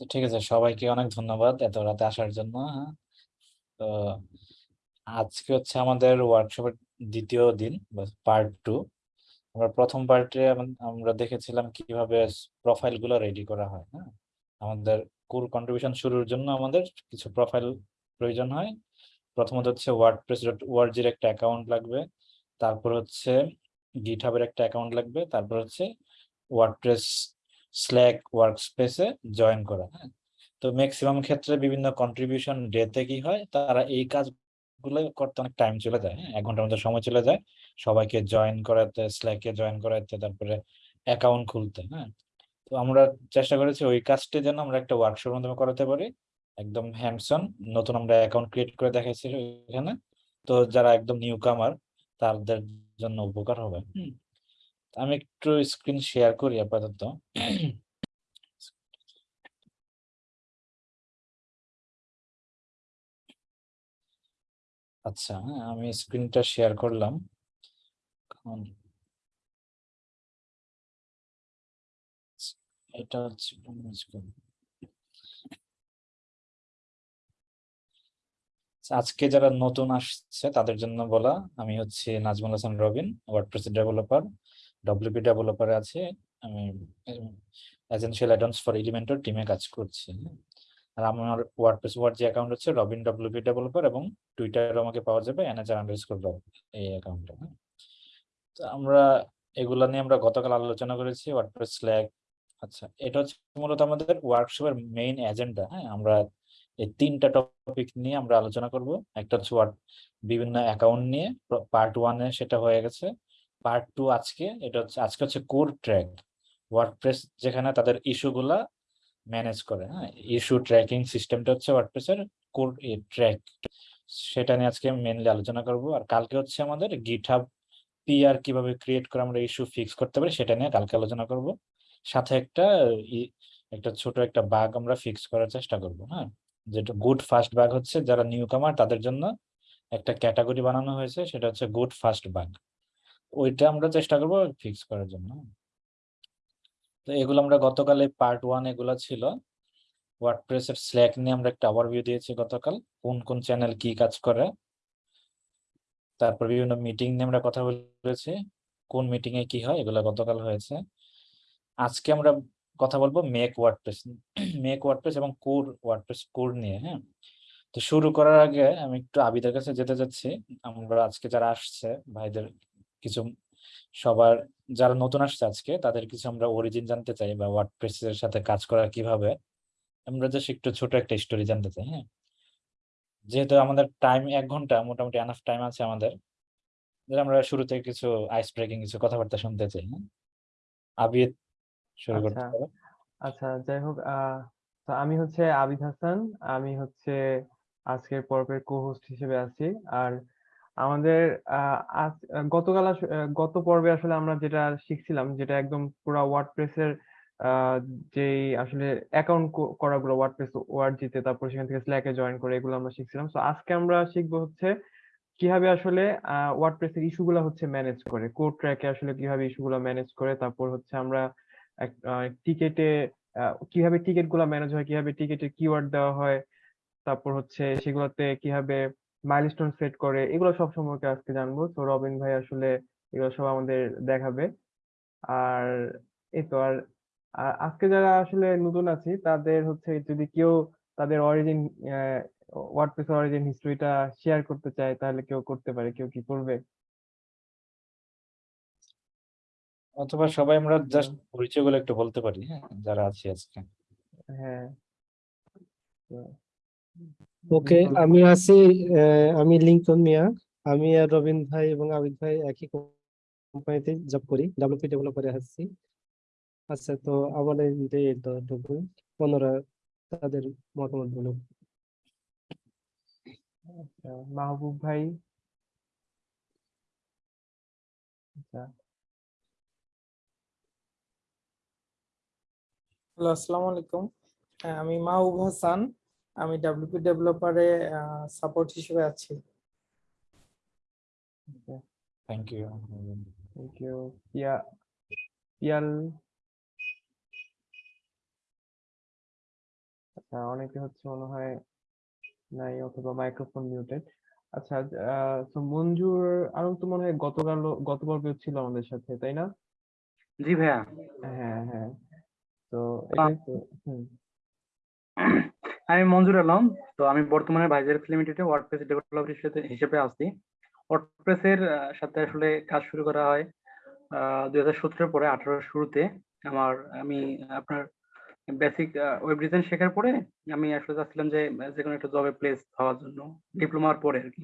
তো ঠিক আছে, সবাইকে অনেক ধন্যবাদ এত রাতে আসার জন্য হ্যাঁ। তো আজকে হচ্ছে আমাদের ওয়ার্কশপের দ্বিতীয় দিন পার্ট টু আমরা প্রথম পার্টে আমরা দেখেছিলাম কীভাবে প্রোফাইলগুলো রেডি করা হয় হ্যাঁ। আমাদের কোর কন্ট্রিবিউশন শুরুর জন্য আমাদের কিছু প্রোফাইল প্রয়োজন হয়। প্রথমত হচ্ছে ওয়ার্ডপ্রেস ডট ওয়ার্জির একটা অ্যাকাউন্ট লাগবে, তারপর হচ্ছে গিটহাবের একটা অ্যাকাউন্ট লাগবে, তারপর হচ্ছে ওয়ার্ডপ্রেস স্ল্যাক ওয়ার্কস্পেসে জয়েন করা হ্যাঁ? তো ম্যাক্সিমাম ক্ষেত্রে বিভিন্ন কন্ট্রিবিউশন ডেতে কি হয়? তারা এই কাজগুলো করতে অনেক টাইম চলে যায় হ্যাঁ? এক ঘণ্টার মধ্যে সময় চলে যায়। সবাইকে জয়েন করাতে স্ল্যাকে জয়েন করাতে, তারপরে অ্যাকাউন্ট খুলতে হ্যাঁ? তো আমরা চেষ্টা করেছি ওই কাজটি যেন আমরা একটা ওয়ার্কশপের মাধ্যমে করাতে পারি। একদম হ্যান্ডসন নতুন আমরা অ্যাকাউন্ট ক্রিয়েট করে দেখাইছি এখানে। তো যারা একদম নিউ কামার তাদের জন্য উপকার হবে। আমি একটু স্ক্রিন শেয়ার করি আপাতত। আচ্ছা আমি স্ক্রিনটা শেয়ার করলাম। এটা হচ্ছে আজকে যারা নতুন আসছে তাদের জন্য বলা, আমি হচ্ছে Nazmul Hasan Robin WordPress developer WP ডেভেলপারে আছে, আমি এজেন্সিয়াল অ্যাডন্স ফর এলিমেন্টর টিমে কাজ করছি। আর আমার ওয়ার্ডপ্রেস ওয়ার্ড যে অ্যাকাউন্ট হচ্ছে রবিন ডব্লিউপি ডেভেলপার এবং টুইটারে আমাকে পাওয়া যাবে এনএচআর আন্ডারস্কোর এই অ্যাকাউন্টে তো আমরা এগুলা নিয়ে আমরা গতকাল আলোচনা করেছি ওয়ার্ডপ্রেস স্ল্যাগ আচ্ছা এটা হচ্ছে মূলত আমাদের ওয়ার্কশপের মেইন এজেন্ডা হ্যাঁ? আমরা এই তিনটা টপিক নিয়ে আমরা আলোচনা করব। একটা হচ্ছে বিভিন্ন অ্যাকাউন্ট নিয়ে পার্ট ওয়ানে সেটা হয়ে গেছে। পার্ট টু আজকে, এটা হচ্ছে, আজকে হচ্ছে কোর ট্র্যাক ওয়ার্ডপ্রেস যেখানে তাদের ইস্যুগুলা ম্যানেজ করে হ্যাঁ? ইস্যু ট্র্যাকিং সিস্টেমটা হচ্ছে ওয়ার্ডপ্রেসের কোর ট্র্যাক সেটা নিয়ে আজকে মেনলি আলোচনা করব। আর কালকে হচ্ছে আমাদের গিটহাব পিআর কীভাবে ক্রিয়েট করে আমরা ইস্যু ফিক্স করতে পারি, সেটা নিয়ে কালকে আলোচনা করব। সাথে একটা একটা ছোট একটা বাগ আমরা ফিক্স করার চেষ্টা করব হ্যাঁ? যেটা গুড ফাস্ট বাগ হচ্ছে, যারা নিউ কামার তাদের জন্য একটা ক্যাটাগরি বানানো হয়েছে, সেটা হচ্ছে গুড ফাস্ট বাগ ওইটা আমরা চেষ্টা করব ফিক্স করার জন্য। তো এগুলো আমরা গতকালে পার্ট ওয়ান এগুলো ছিল। ওয়ার্ডপ্রেসের স্ল্যাক নিয়ে আমরা একটা ওভারভিউ দিয়েছি গতকাল, কোন কোন চ্যানেল কি কাজ করে। তারপর বিভিন্ন মিটিং নিয়ে আমরা কথা বলেছি, কোন মিটিং এ কি হয়, এগুলো গতকাল হয়েছে। আজকে আমরা কথা বলব মেক ওয়ার্ডপ্রেস মেক ওয়ার্ডপ্রেস এবং কোর ওয়ার্ডপ্রেস কোর নিয়ে হ্যাঁ? তো শুরু করার আগে আমি একটু আবিদের কাছে যেতে যাচ্ছি আমরা আজকে যারা আসছে, ভাইদের কিছু সবার যারা নতুন আসছে আজকে তাদের কিছু আমরা অরিজিন জানতে চাই বা ওয়ার্ডপ্রেস এর সাথে কাজ করা কীভাবে। আমরা জাস্ট একটু ছোট একটা স্টোরি জানতে চাই হ্যাঁ? যেহেতু আমাদের টাইম এক ঘণ্টা মোটামুটি এনাফ টাইম আছে আমাদের আমরা শুরুতে কিছু আইস ব্রেকিং কিছু কথাবার্তা শুনতে চাই হ্যাঁ? আবিদ শুরু করতে আচ্ছা। আচ্ছা যাই হোক তো আমি হচ্ছে আবিদ হাসান আমি হচ্ছে আজকের পর্বের কো-হোস্ট হিসেবে আছি। আর আমাদের গতকাল গত পর্বে আসলে আমরা যেটা শিখছিলাম, যেটা একদম পুরো ওয়ার্ডপ্রেসের যেই আসলে অ্যাকাউন্ট করাগুলো ওয়ার্ডপ্রেস ওয়ার্ড জিতে, তারপর সেখান থেকে স্ল্যাকে জয়েন করে, এগুলো আমরা শিখছিলাম। তো আজকে আমরা শিখব হচ্ছে কীভাবে আসলে ওয়ার্ডপ্রেসের ইস্যুগুলো হচ্ছে ম্যানেজ করে, কোড ট্র্যাকে আসলে কীভাবে ইস্যুগুলো ম্যানেজ করে, তারপর হচ্ছে আমরা টিকেটে কীভাবে টিকেটগুলা ম্যানেজ হয়, কীভাবে টিকেটে কিওয়ার্ড দেওয়া হয়, তারপর হচ্ছে সেগুলোতে কীভাবে মাইলস্টোন সেট করে এগুলো সব সম্পর্কে আজকে জানব। তো রবিন ভাই আসলে এগুলো সব আমাদের দেখাবে। আর এই তো আর আজকে যারা আসলে নতুন আছি তাদের হচ্ছে যদি কেউ তাদের অরিজিন ওয়ার্ডপ্রেস অরিজিন হিস্ট্রিটা শেয়ার করতে চায় তাহলে কেউ করতে পারে কেউ কি করবে? অথবা সবাই আমরা জাস্ট পরিচয়গুলো একটু বলতে পারি হ্যাঁ যারা আছি আজকে। হ্যাঁ। ওকে আমি আছি আমি লিঙ্কন মিয়া। আমি আর রবিন ভাই এবং আবিদ ভাই একই কোম্পানিতে জব করি ডাব্লিউপি ডেভেলপারে আছি। আচ্ছা তো আমাদের ওনারা তাদের মতামত বলুন আচ্ছা মাহবুব ভাই। আচ্ছা। হ্যালো আসসালামু আলাইকুম। আমি মাহবুব হাসান। আমি ডাব্লিউপি ডেভেলপারে সাপোর্ট হিসেবে আছি। Thank you thank you Pia Piyal আচ্ছা অনেকে হচ্ছে মনে হয় নাই অথবা মাইক্রোফোন মিউটেড আচ্ছা তো মঞ্জুর আরও তো মনে হয় গতকাল গত পর্বে ছিল আমাদের সাথে তাই না? জি ভাইয়া। হ্যাঁ হ্যাঁ। তো হুম। আমি মঞ্জুর আলম। তো আমি বর্তমানে ভাইজার লিমিটেডে ওয়ার্ডপ্রেস ডেভেলপার হিসেবে আছি। ওয়ার্ডপ্রেসের সাথে আসলে কাজ শুরু করা হয় দুই হাজার সতেরোর পরে, আঠারো শুরুতে। আমার, আমি আপনার বেসিক ওয়েব ডিজাইন শেখার পরে আমি আসলে চাচ্ছিলাম যে যে কোনো একটা জবে প্লেস হওয়ার জন্য। ডিপ্লোমার পরে আর কি।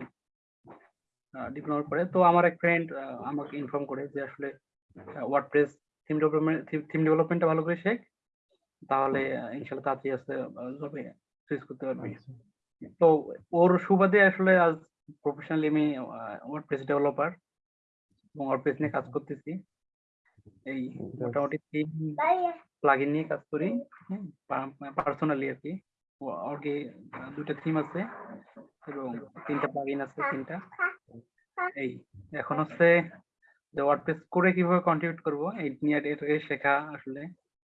ডিপ্লোমার পরে। তো আমার এক ফ্রেন্ড আমাকে ইনফর্ম করে যে আসলে ওয়ার্ডপ্রেস থিম ডেভেলপমেন্ট থিম ডেভেলপমেন্টটা ভালো করে শেখ। তাহলে ইনশাল্লাহ তাড়াতাড়ি আসতে জবে সুইচ করতে পারবি। আচ্ছা। তো ওর সুবাদে আসলে আজ প্রফেশনালি আমি ওয়ার্ডপ্রেস ডেভেলপার এবং ওয়ার্ডপ্রেস নিয়ে কাজ করতেছি। এই মোটামুটি তিন প্লাগইন নিয়ে কাজ করি পার্সোনালি আর কি। ও- ওর কি আহ, থিম আছে এবং তিনটা প্লাগইন আছে তিনটা। এই এখন হচ্ছে যে ওয়ার্ডপ্রেস করে কীভাবে কন্ট্রিবিউট করব এই নিয়ে এটাকে শেখা আসলে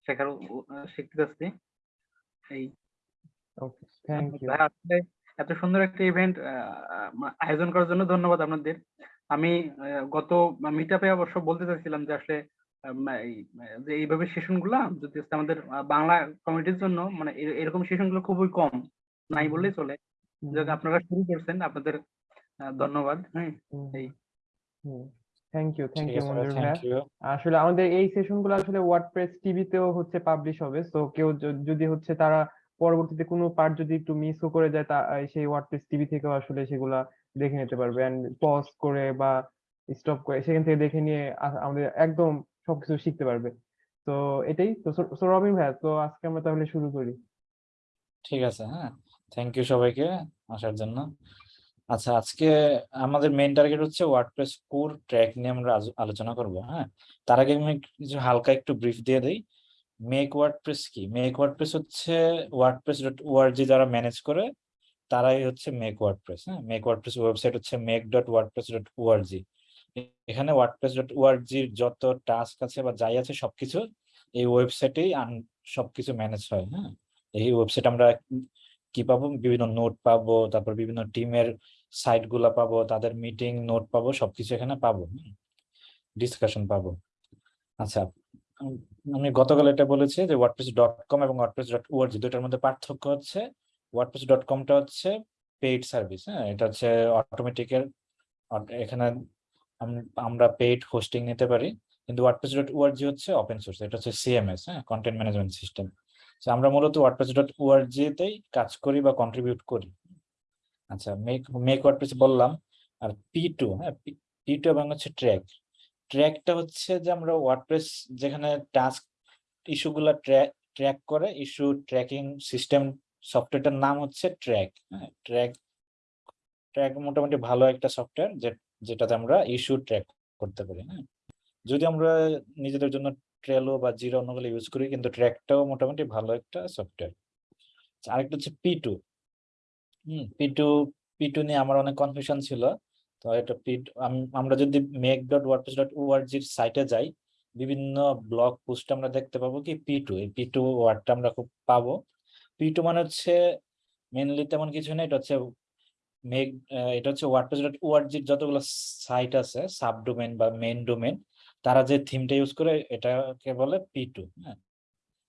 শেখার শিখতে যাচ্ছি এই ওকে থ্যাংক ইউ এত সুন্দর একটা ইভেন্ট আয়োজন করার জন্য ধন্যবাদ আপনাদের। আমি গত মিট আপে অবশ্য বলতে চাইছিলাম যে আসলে যে এইভাবে সেশনগুলা যদি আমাদের বাংলা কমিটির জন্য মানে এরকম সেশনগুলো খুবই কম নাই বললেই চলে। আপনারা শুরু করছেন আপনাদের ধন্যবাদ হ্যাঁ এই। থ্যাংক ইউ থ্যাংক ইউ আছে মঞ্জুর ভাইয়া আসলে আমাদের এই সেশনগুলো আসলে ওয়ার্ডপ্রেস টিভিতেও হচ্ছে পাবলিশ হবে তো কেউ যদি হচ্ছে তারা পরবর্তীতে কোনো পার্ট যদি একটু মিসও করে যায়, তা সেই ওয়ার্ডপ্রেস টিভি থেকেও আসলে সেগুলা দেখে নিতে পারবে। এন্ড পজ করে বা স্টপ করে সেখান থেকে দেখে নিয়ে আমাদের একদম সবকিছু শিখতে পারবে। তো এটাই তো। সো- রবিন ভাইয়া, তো আজকে আমরা তাহলে শুরু করি। ঠিক আছে হ্যাঁ। থ্যাংক ইউ সবাইকে আসার জন্য। আচ্ছা আজকে আমাদের মেইন টার্গেট হচ্ছে ওয়ার্ডপ্রেস কোর ট্র্যাক নিয়ে আমরা আলোচনা করব হ্যাঁ। তার আগে আমি কিছু হালকা একটু ব্রিফ দিয়ে দিই। মেক ওয়ার্ডপ্রেস কি? মেক ওয়ার্ডপ্রেস হচ্ছে WordPress dot O R G যারা ম্যানেজ করে, তারাই হচ্ছে মেক ওয়ার্ডপ্রেস হ্যাঁ? মেক ওয়ার্ডপ্রেস ওয়েবসাইট হচ্ছে make dot WordPress dot O R G এখানে ওয়ার্ডপ্রেস ডট ওআরজির যত টাস্ক আছে বা যাই আছে সবকিছু, এই ওয়েবসাইটেই সবকিছু ম্যানেজ হয় হ্যাঁ? এই ওয়েবসাইট আমরা কি পাবো? বিভিন্ন নোট পাবো, তারপর বিভিন্ন টিমের সাইটগুলা পাবো, তাদের মিটিং নোট পাবো, সবকিছু এখানে পাবো ডিসকাশন পাবো। আচ্ছা আমি গতকাল এটা বলেছি যে ওয়ার্ডপ্রেস ডট কম এবং ওয়ার্ডপ্রেস ডট ওআরজি দুটার মধ্যে পার্থক্য হচ্ছে। ওয়ার্ডপ্রেস ডট কমটা হচ্ছে পেইড সার্ভিস হ্যাঁ? এটা হচ্ছে অটোমেটিকের এখানে আমরা পেইড হোস্টিং নিতে পারি। কিন্তু WordPress dot O R G হচ্ছে ওপেন সোর্স এটা হচ্ছে সিএমএস হ্যাঁ? কন্টেন্ট ম্যানেজমেন্ট সিস্টেম তো আমরা মূলত ওয়ার্ডপ্রেস ডট ওআরজি তেই কাজ করি বা কন্ট্রিবিউট করি। আচ্ছা মেক মেক ওয়ার্ডপ্রেস বললাম। আর পি টু হ্যাঁ? পি টু এবং হচ্ছে ট্র্যাক ট্র্যাকটা হচ্ছে যে আমরা ওয়ার্ডপ্রেস যেখানে টাস্ক ইস্যুগুলো ট্র্যাক ট্র্যাক করে ইস্যু ট্র্যাকিং সিস্টেম সফটওয়্যারটার নাম হচ্ছে ট্র্যাক ট্র্যাক ট্র্যাক মোটামুটি ভালো একটা সফটওয়্যার যেটাতে আমরা ইস্যু ট্র্যাক করতে পারি হ্যাঁ। যদি আমরা নিজেদের জন্য ট্রেলো বা জিরো অন্যগুলো ইউজ করি, কিন্তু ট্র্যাকটাও মোটামুটি ভালো একটা সফটওয়্যার আরেকটা হচ্ছে P two hmm P two P two নিয়ে আমার অনেক কনফিউশন ছিল। তো এটা পি আমরা যদি মেক ডট ওয়ার্ডপ্রেস ডট ওআরজির সাইটে যাই, বিভিন্ন ব্লগ পোস্ট আমরা দেখতে পাবো কি পি টু এই পি টু ওয়ার্ডটা আমরা খুব পাবো। পি টু মানে হচ্ছে মেনলি তেমন কিছু না এটা হচ্ছে মেক এটা হচ্ছে ওয়ার্ডপ্রেস ডট ওআরজির যতগুলো সাইট আছে সাব ডোমেন বা মেইন ডোমেন তারা যে থিমটা ইউজ করে, এটাকে বলে পি টু হ্যাঁ।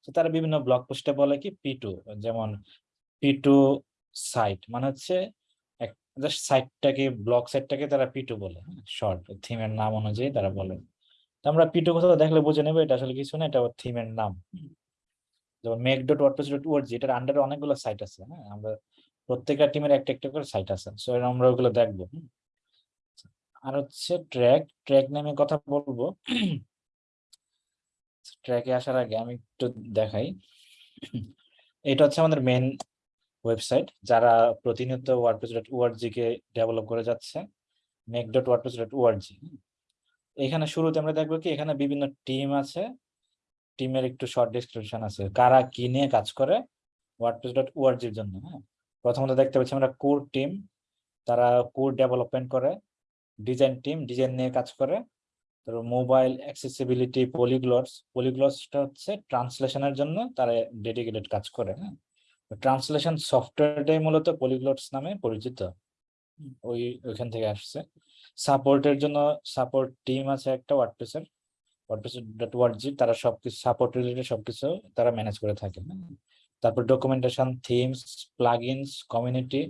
তো তারা বিভিন্ন ব্লগ পোস্টে বলে কি পি টু যেমন পি টু সাইট মানে হচ্ছে জাস্ট সাইটটাকে ব্লগ সাইটটাকে তারা পি টু বলে শর্ট থিমের নাম অনুযায়ী তারা বলে। আমরা পি টু কোথাও দেখলে বুঝে নেব, এটা আসলে কিছু না, এটা থিমের নাম। যেমন make dot WordPress dot O R G এটার আন্ডারে অনেকগুলো সাইট আছে হ্যাঁ? আমরা প্রত্যেকটা টিমের একটা একটা করে সাইট আছে। সো আমরা ওগুলো দেখব আর হচ্ছে ট্র্যাক ট্র্যাক নিয়ে কথা বলব। ট্র্যাকে আসার আগে আমি একটু দেখাই। এটা হচ্ছে আমাদের মেন ওয়েবসাইট যারা প্রতিনিয়ত WordPress dot O R G কে ডেভেলপ করে যাচ্ছে make dot WordPress dot O R G এখানে শুরুতে আমরা দেখব কি, এখানে বিভিন্ন টিম আছে টিমের একটু শর্ট ডিসক্রিপশন আছে, কারা কি নিয়ে কাজ করে ওয়ার্ডপ্রেস ডট ওআরজির জন্য হ্যাঁ? প্রথমত দেখতে পাচ্ছি আমরা কোর টিম তারা কোর ডেভেলপমেন্ট করে ডিজাইন টিম ডিজাইন নিয়ে কাজ করে, তারপর মোবাইল অ্যাক্সেসিবিলিটি পলিগ্লটস পলিগ্লটসটা হচ্ছে ট্রান্সলেশনের জন্য তারা ডেডিকেটেড কাজ করে হ্যাঁ? ট্রান্সলেশন সফটওয়্যারটাই মূলত পলিগ্লটস নামে পরিচিত। ওই, ওইখান থেকে আসছে। সাপোর্টের জন্য সাপোর্ট টিম আছে একটা ওয়ার্ডপ্রেসের ওয়ার্ডপ্রেস ডট ওয়ার্ডজি তারা সবকিছু সাপোর্ট রিলেটেড সবকিছু তারা ম্যানেজ করে থাকে। তারপর ডকুমেন্টেশন থিমস প্লাগইনস কমিউনিটি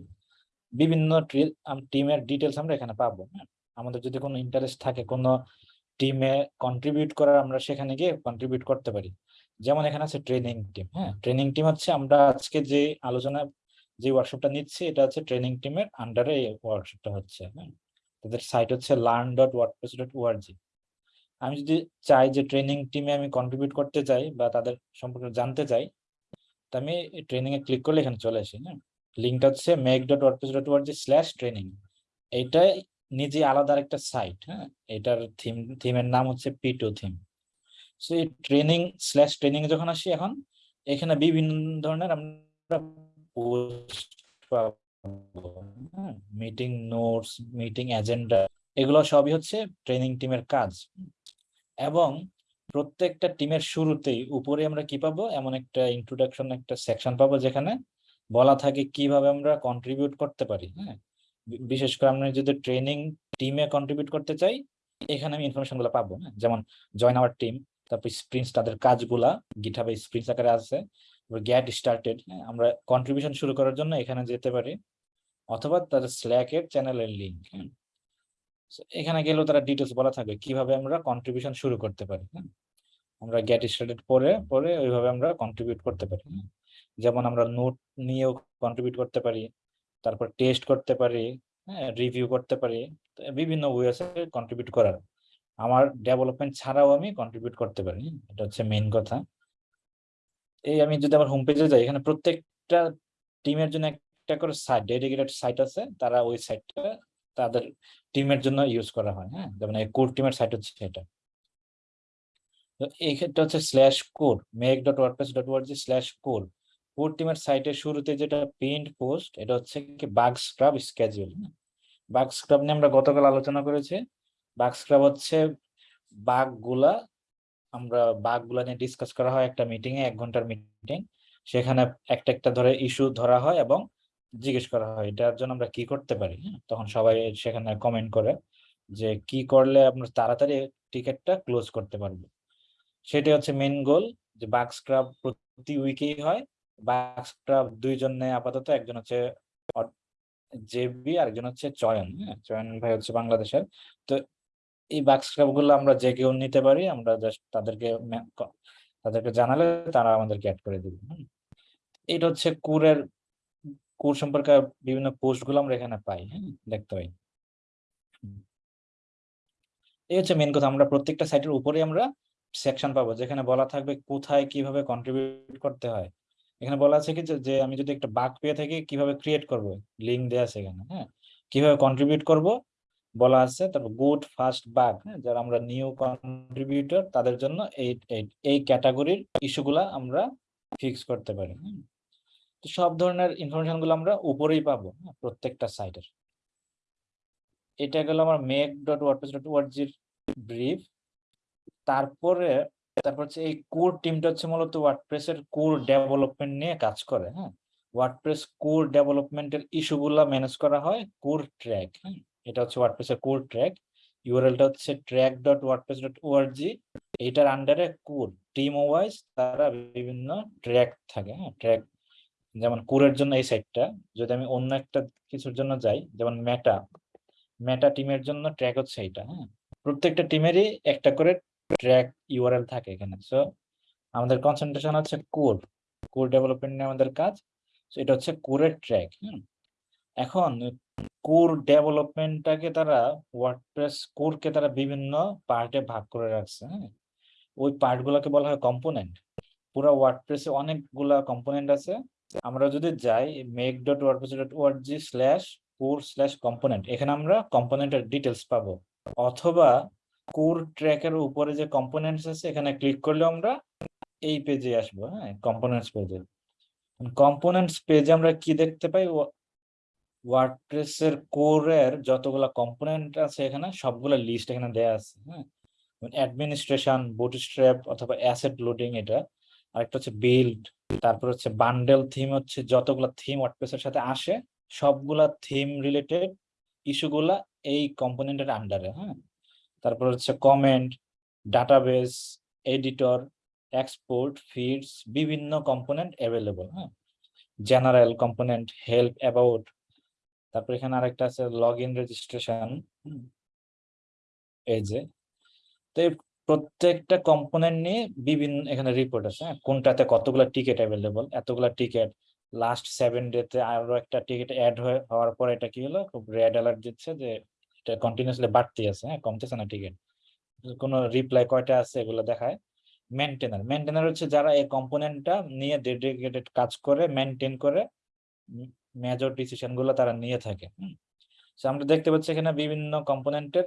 বিভিন্ন টিমের ডিটেলস আমরা এখানে পাবো। আমাদের যদি কোনো ইন্টারেস্ট থাকে কোনো টিমে কন্ট্রিবিউট করার, আমরা সেখানে গিয়ে কন্ট্রিবিউট করতে পারি। যেমন এখানে আছে ট্রেনিং টিম হ্যাঁ? ট্রেনিং টিম হচ্ছে আমরা আজকে যে আলোচনা, যে ওয়ার্কশপটা নিচ্ছি, এটা হচ্ছে ট্রেনিং টিমের আন্ডারে ওয়ার্কশপটা হচ্ছে হ্যাঁ? তাদের সাইট হচ্ছে learn dot WordPress dot O R G আমি যদি চাই যে ট্রেনিং টিমে আমি কন্ট্রিবিউট করতে চাই বা তাদের সম্পর্কে জানতে চাই, তো আমি ট্রেনিং এ ক্লিক করলে এখানে চলে আসি হ্যাঁ? লিঙ্কটা হচ্ছে make dot WordPress dot O R G slash training এইটাই নিজে আলাদা একটা সাইট হ্যাঁ? এটার থিম থিমের নাম হচ্ছে পি টু থিম সো এই ট্রেনিং স্ল্যাশ ট্রেনিং যখন আসি এখন, এখানে বিভিন্ন ধরনের আমরা post meeting notes meeting agenda এগুলো সবই হচ্ছে ট্রেনিং টিমের কাজ। এবং প্রত্যেকটা টিমের শুরুতেই উপরে আমরা কি পাবো? এমন একটা ইন্ট্রোডাকশন একটা সেকশন পাবো যেখানে বলা থাকে কীভাবে আমরা কন্ট্রিবিউট করতে পারি। হ্যাঁ বিশেষ করে আমরা যদি ট্রেনিং টিমে কন্ট্রিবিউট করতে চাই, এখানে আমি ইনফরমেশনগুলো পাবো। হ্যাঁ যেমন জয়েন আওয়ার টিম তারপর স্প্রিন্টস তাদের কাজগুলা গিটহাবে স্প্রিন্টস আকারে আছে গেট স্টার্টেড আমরা কন্ট্রিবিউশন শুরু করার জন্য এখানে যেতে পারি, অথবা তাদের স্ল্যাকের চ্যানেলের লিঙ্ক এখানে গেলেও তারা ডিটেলস বলা থাকবে, কীভাবে আমরা কন্ট্রিবিউশন শুরু করতে পারি হ্যাঁ। আমরা গেট স্টার্টেড পরে পরে ওইভাবে আমরা কন্ট্রিবিউট করতে পারি হ্যাঁ? যেমন আমরা নোট নিয়েও কন্ট্রিবিউট করতে পারি, তারপর টেস্ট করতে পারি হ্যাঁ রিভিউ করতে পারি বিভিন্ন ওয়ে আছে কন্ট্রিবিউট করার। আমার ডেভেলপমেন্ট ছাড়াও আমি কন্ট্রিবিউট করতে পারি? এটা হচ্ছে মেইন কথা। এই আমি যদি আমার হোম পেজে যাই, এখানে প্রত্যেকটা টিমের জন্য একটা করে সাইট ডেডিকেটেড সাইট আছে। তারা ওই সাইটটা তাদের টিমের জন্য ইউজ করা হয় হ্যাঁ? যেমন এই কোর টিমের সাইট হচ্ছে এটা। তো এই ক্ষেত্রে হচ্ছে slash core make dot WordPress dot org slash core core টিমের সাইটের শুরুতে যেটা প্রিন্ট পোস্ট এটা হচ্ছে কি bug scrub schedule bug scrub নিয়ে আমরা গতকাল আলোচনা করেছি। বাগ স্ক্রাব হচ্ছে বাগগুলা আমরা বাগগুলা নিয়ে ডিসকাস করা হয় একটা মিটিং এ, এক ঘণ্টার মিটিং সেখানে একটা একটা ধরে ইস্যু ধরা হয় এবং জিজ্ঞেস করা হয়, এটার জন্য আমরা কি করতে পারি হ্যাঁ? তখন সবাই সেখানে কমেন্ট করে যে, কি করলে আমরা তাড়াতাড়ি টিকেটটা ক্লোজ করতে পারব সেটাই হচ্ছে মেন গোল যে বাগ স্ক্রাব প্রতি উইকেই হয় বাগ স্ক্রাব দুইজন আপাতত, একজন হচ্ছে জেবি আরেকজন হচ্ছে চয়ন হ্যাঁ চয়ন ভাই হচ্ছে বাংলাদেশের, তো এই বাগ স্ক্রাবগুলো আমরা যে কেউ নিতে পারি, আমরা জাস্ট তাদেরকে তাদেরকে জানালে তারা আমাদেরকে অ্যাড করে দিবে। এটা হচ্ছে কুরের, কুর সম্পর্কে বিভিন্ন পোস্টগুলো আমরা এখানে পাই হ্যাঁ দেখতে পাই। এই হচ্ছে মেন কথা, আমরা প্রত্যেকটা সাইটের উপরে আমরা সেকশন পাবো, যেখানে বলা থাকবে কোথায় কীভাবে কন্ট্রিবিউট করতে হয়। এখানে বলা আছে কি যে- আমি যদি একটা বাগ পেয়ে থাকি, কীভাবে ক্রিয়েট করব? লিঙ্ক দেওয়া আছে এখানে হ্যাঁ? কীভাবে কন্ট্রিবিউট করব? বলা আছে তারপর গুড ফার্স্ট বাগ যারা আমরা নিউ কন্ট্রিবিউটর তাদের জন্য এই এই- ক্যাটাগরির ইস্যুগুলা আমরা ফিক্স করতে পারি হ্যাঁ? তো সব ধরনের ইনফরমেশনগুলো আমরা উপরেই পাবো হ্যাঁ, প্রত্যেকটা সাইটের এটা গেল আমার মেক ডট ওয়ার্ডপ্রেস ডট ওয়ার্জির ব্রিফ তারপরে তারপর হচ্ছে এই কোর টিমটা হচ্ছে মূলত ওয়ার্ডপ্রেসের কোর ডেভেলপমেন্ট নিয়ে কাজ করে হ্যাঁ? ওয়ার্ডপ্রেস কোর ডেভেলপমেন্টের ইস্যুগুলা ম্যানেজ করা হয় কোর ট্র্যাক হ্যাঁ? এটা হচ্ছে ওয়ার্ডপ্রেসের কোর ট্র্যাক ইউআরএলটা হচ্ছে Trac dot WordPress dot org এইটার আন্ডারে কোর টিম ওয়াইজ তারা বিভিন্ন ট্র্যাক থাকে হ্যাঁ ট্র্যাক যেমন কোরের জন্য এই সাইটটা যদি আমি অন্য একটা কিছুর জন্য যাই যেমন মেটা মেটা টিমের জন্য ট্র্যাক হচ্ছে এইটা হ্যাঁ প্রত্যেকটা টিমেরই একটা করে ট্র্যাক ইউআরএল থাকে এখানে সো আমাদের কনসেন্ট্রেশন হচ্ছে কোর কোর ডেভেলপমেন্ট নিয়ে আমাদের কাজ So, এটা হচ্ছে কোরের ট্র্যাক হ্যাঁ এখন কোর ডেভেলপমেন্টটাকে তারা ওয়ার্ডপ্রেস কোরকে তারা বিভিন্ন পার্টে ভাগ করে রাখছে হ্যাঁ? ওই পার্ট গুলোকে বলা হয় কম্পোনেন্ট পুরো ওয়ার্ডপ্রেসে অনেকগুলা কম্পোনেন্ট আছে। আমরা যদি যাই make dot WordPress dot org slash core slash component এখানে আমরা কম্পোনেন্টের ডিটেলস পাবো। অথবা কোর ট্র্যাকের উপরে যে কম্পোনেন্টস আছে, এখানে ক্লিক করলে আমরা এই পেজে আসব হ্যাঁ? কম্পোনেন্টস পেজে কম্পোনেন্টস পেজে আমরা কি দেখতে পাই? ওয়ার্ডপ্রেসের কোরের যতগুলা কম্পোনেন্ট আছে এখানে, সবগুলা লিস্ট এখানে দেয়া আছে হ্যাঁ? অ্যাডমিনিস্ট্রেশন বুটস্ট্র্যাপ অথবা অ্যাসেট লোডিং এটা। আরেকটা হচ্ছে বিল্ড তারপর হচ্ছে বান্ডেল থিম হচ্ছে যতগুলা থিম ওয়ার্ডপ্রেসের সাথে আসে, সবগুলা থিম রিলেটেড ইস্যুগুলা এই কম্পোনেন্টের আন্ডারে হ্যাঁ? তারপর হচ্ছে comment database editor export feeds বিভিন্ন কম্পোনেন্ট অ্যাভেলেবল হ্যাঁ? জেনারেল কম্পোনেন্ট হেল্প অ্যাবাউট তারপর এখানে আরেকটা আছে লগ ইন রেজিস্ট্রেশন এই যে। তো এই প্রত্যেকটা কম্পোনেন্ট নিয়ে বিভিন্ন এখানে রিপোর্ট আছে হ্যাঁ? কোনটাতে কতগুলো টিকিট অ্যাভেলেবল এতগুলা টিকিট লাস্ট সেভেন ডেতে আরও একটা টিকিট অ্যাড হওয়ার পর এটা কি হলো? খুব রেড অ্যালার্ট দিচ্ছে যে এটা কন্টিনিউসলি বাড়তি আছে হ্যাঁ? কমতেছে না টিকিট কোনো রিপ্লাই কয়টা আছে এগুলো দেখায়। মেনটেনার মেনটেনার হচ্ছে যারা এই কম্পোনেন্টটা নিয়ে ডেডিকেটেড কাজ করে মেনটেন করে মেজর ডিসিশনগুলো তারা নিয়ে থাকে So, আমরা দেখতে পাচ্ছি এখানে বিভিন্ন কম্পোনেন্টের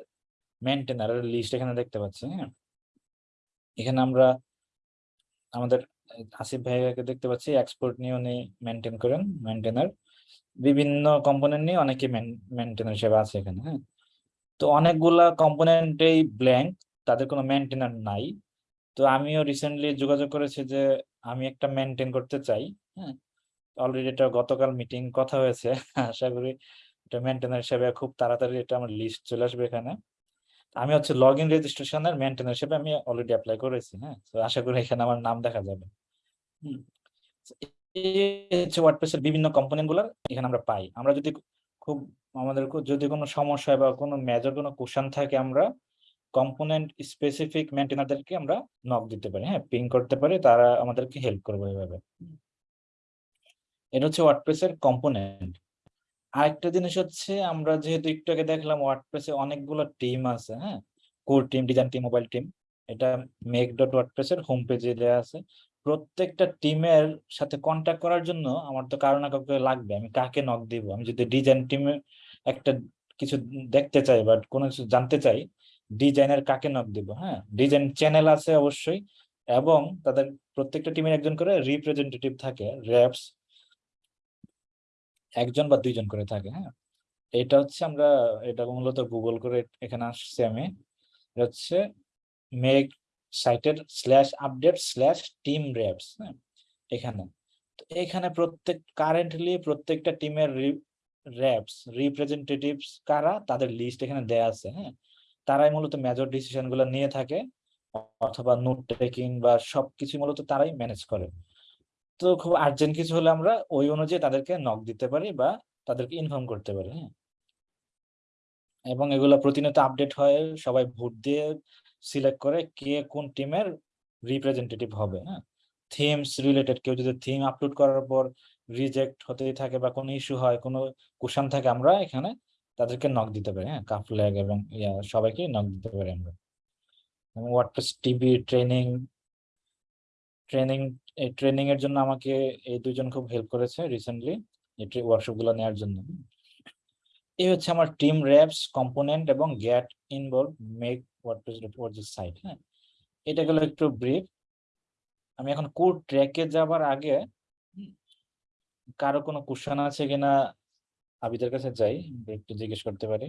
মেনটেনারের লিস্ট এখানে দেখতে পাচ্ছি হ্যাঁ? এখানে আমরা আমাদের আসিফ ভাইয়াকে দেখতে পাচ্ছি এক্সপোর্ট নিয়ে উনি মেনটেন করেন মেনটেনার বিভিন্ন কম্পোনেন্ট নিয়ে অনেকে মেনটেনার হিসেবে আছে এখানে হ্যাঁ? তো অনেকগুলা কম্পোনেন্টেই ব্ল্যাঙ্ক তাদের কোনো মেনটেনার নাই। তো আমিও রিসেন্টলি যোগাযোগ করেছি যে আমি একটা মেনটেন করতে চাই হ্যাঁ? অলরেডি এটা গতকাল মিটিং কথা হয়েছে। আশা করি এটা মেনটেনার হিসেবে খুব তাড়াতাড়ি এটা আমার লিস্ট চলে আসবে এখানে। আমি হচ্ছে লগ ইন রেজিস্ট্রেশনের মেনটেনার হিসেবে আমি অলরেডি অ্যাপ্লাই করেছি হ্যাঁ? তো আশা করি এখানে আমার নাম দেখা যাবে। হচ্ছে ওয়ার্ডপ্রেসের বিভিন্ন কম্পোনেন্টগুলো এখানে আমরা পাই। আমরা যদি খুব আমাদের যদি কোনো সমস্যা বা কোনো মেজর কোনো কোশ্চেন থাকে, আমরা কম্পোনেন্ট স্পেসিফিক মেনটেনারদেরকে আমরা নক দিতে পারি হ্যাঁ? পিং করতে পারি, তারা আমাদেরকে হেল্প করবে এভাবে। এটা হচ্ছে ওয়ার্ডপ্রেসের কম্পোনেন্ট আরেকটা জিনিস হচ্ছে, আমরা যেহেতু একটু আগে দেখলাম ওয়ার্ডপ্রেসে অনেকগুলো টিম আছে হ্যাঁ? Core team design team mobile team এটা মেক ডট ওয়ার্ডপ্রেসের হোম পেজে দেওয়া আছে। প্রত্যেকটা টিমের সাথে কন্ট্যাক্ট করার জন্য আমার তো কারও না কাউকে লাগবে, আমি কাকে নক দিব? আমি যদি ডিজাইন টিমে একটা কিছু দেখতে চাই বা কোনো কিছু জানতে চাই ডিজাইনের কাকে নক দিব হ্যাঁ? ডিজাইন চ্যানেল আছে অবশ্যই, এবং তাদের প্রত্যেকটা টিমের একজন করে রিপ্রেজেন্টেটিভ থাকে র্যাপস একজন বা দুইজন করে থাকে হ্যাঁ? এটা হচ্ছে আমরা, এটা মূলত গুগল করে এখানে আসছে আমি। হচ্ছে মেক সাইটের slash update slash team reps হ্যাঁ? এখানে। তো এখানে প্রত্যেক কারেন্টলি প্রত্যেকটা টিমের র্যাপস রিপ্রেজেন্টেটিভস কারা? তাদের লিস্ট এখানে দেয়া আছে হ্যাঁ? তারাই মূলত মেজর ডিসিশনগুলো নিয়ে থাকে, অথবা নোট টেকিং বা সবকিছু মূলত তারাই ম্যানেজ করে। তো খুব আর্জেন্ট কিছু হলে আমরা ওই অনুযায়ী তাদেরকে নক দিতে পারি বা তাদেরকে ইনফর্ম করতে পারি হ্যাঁ? এবং এগুলো প্রতিনিয়ত আপডেট হয়, সবাই ভোট দিয়ে সিলেক্ট করে কে কোন টিমের রিপ্রেজেন্টেটিভ হবে হ্যাঁ? থিমস রিলেটেড কেউ যদি থিম আপলোড করার পর রিজেক্ট হতেই থাকে বা কোনো ইস্যু হয়, কোনো কোশ্চেন থাকে, আমরা এখানে তাদেরকে নক দিতে পারি হ্যাঁ? কাফল্যাগ এবং ইয়া, সবাইকে নক দিতে পারি আমরা। WordPress TV training training training এর জন্য আমাকে এই দুজন খুব হেল্প করেছে রিসেন্টলি ওয়ার্কশপগুলো নেওয়ার জন্য। এই হচ্ছে আমার টিম র্যাপস কম্পোনেন্ট এবং get involve make WordPress WordPress site হ্যাঁ? এটা গেল একটু ব্রিফ আমি এখন কোড ট্র্যাকে যাবার আগে, কারও কোনো কোশ্চেন আছে কিনা আবিদের কাছে যাই, একটু জিজ্ঞেস করতে পারি।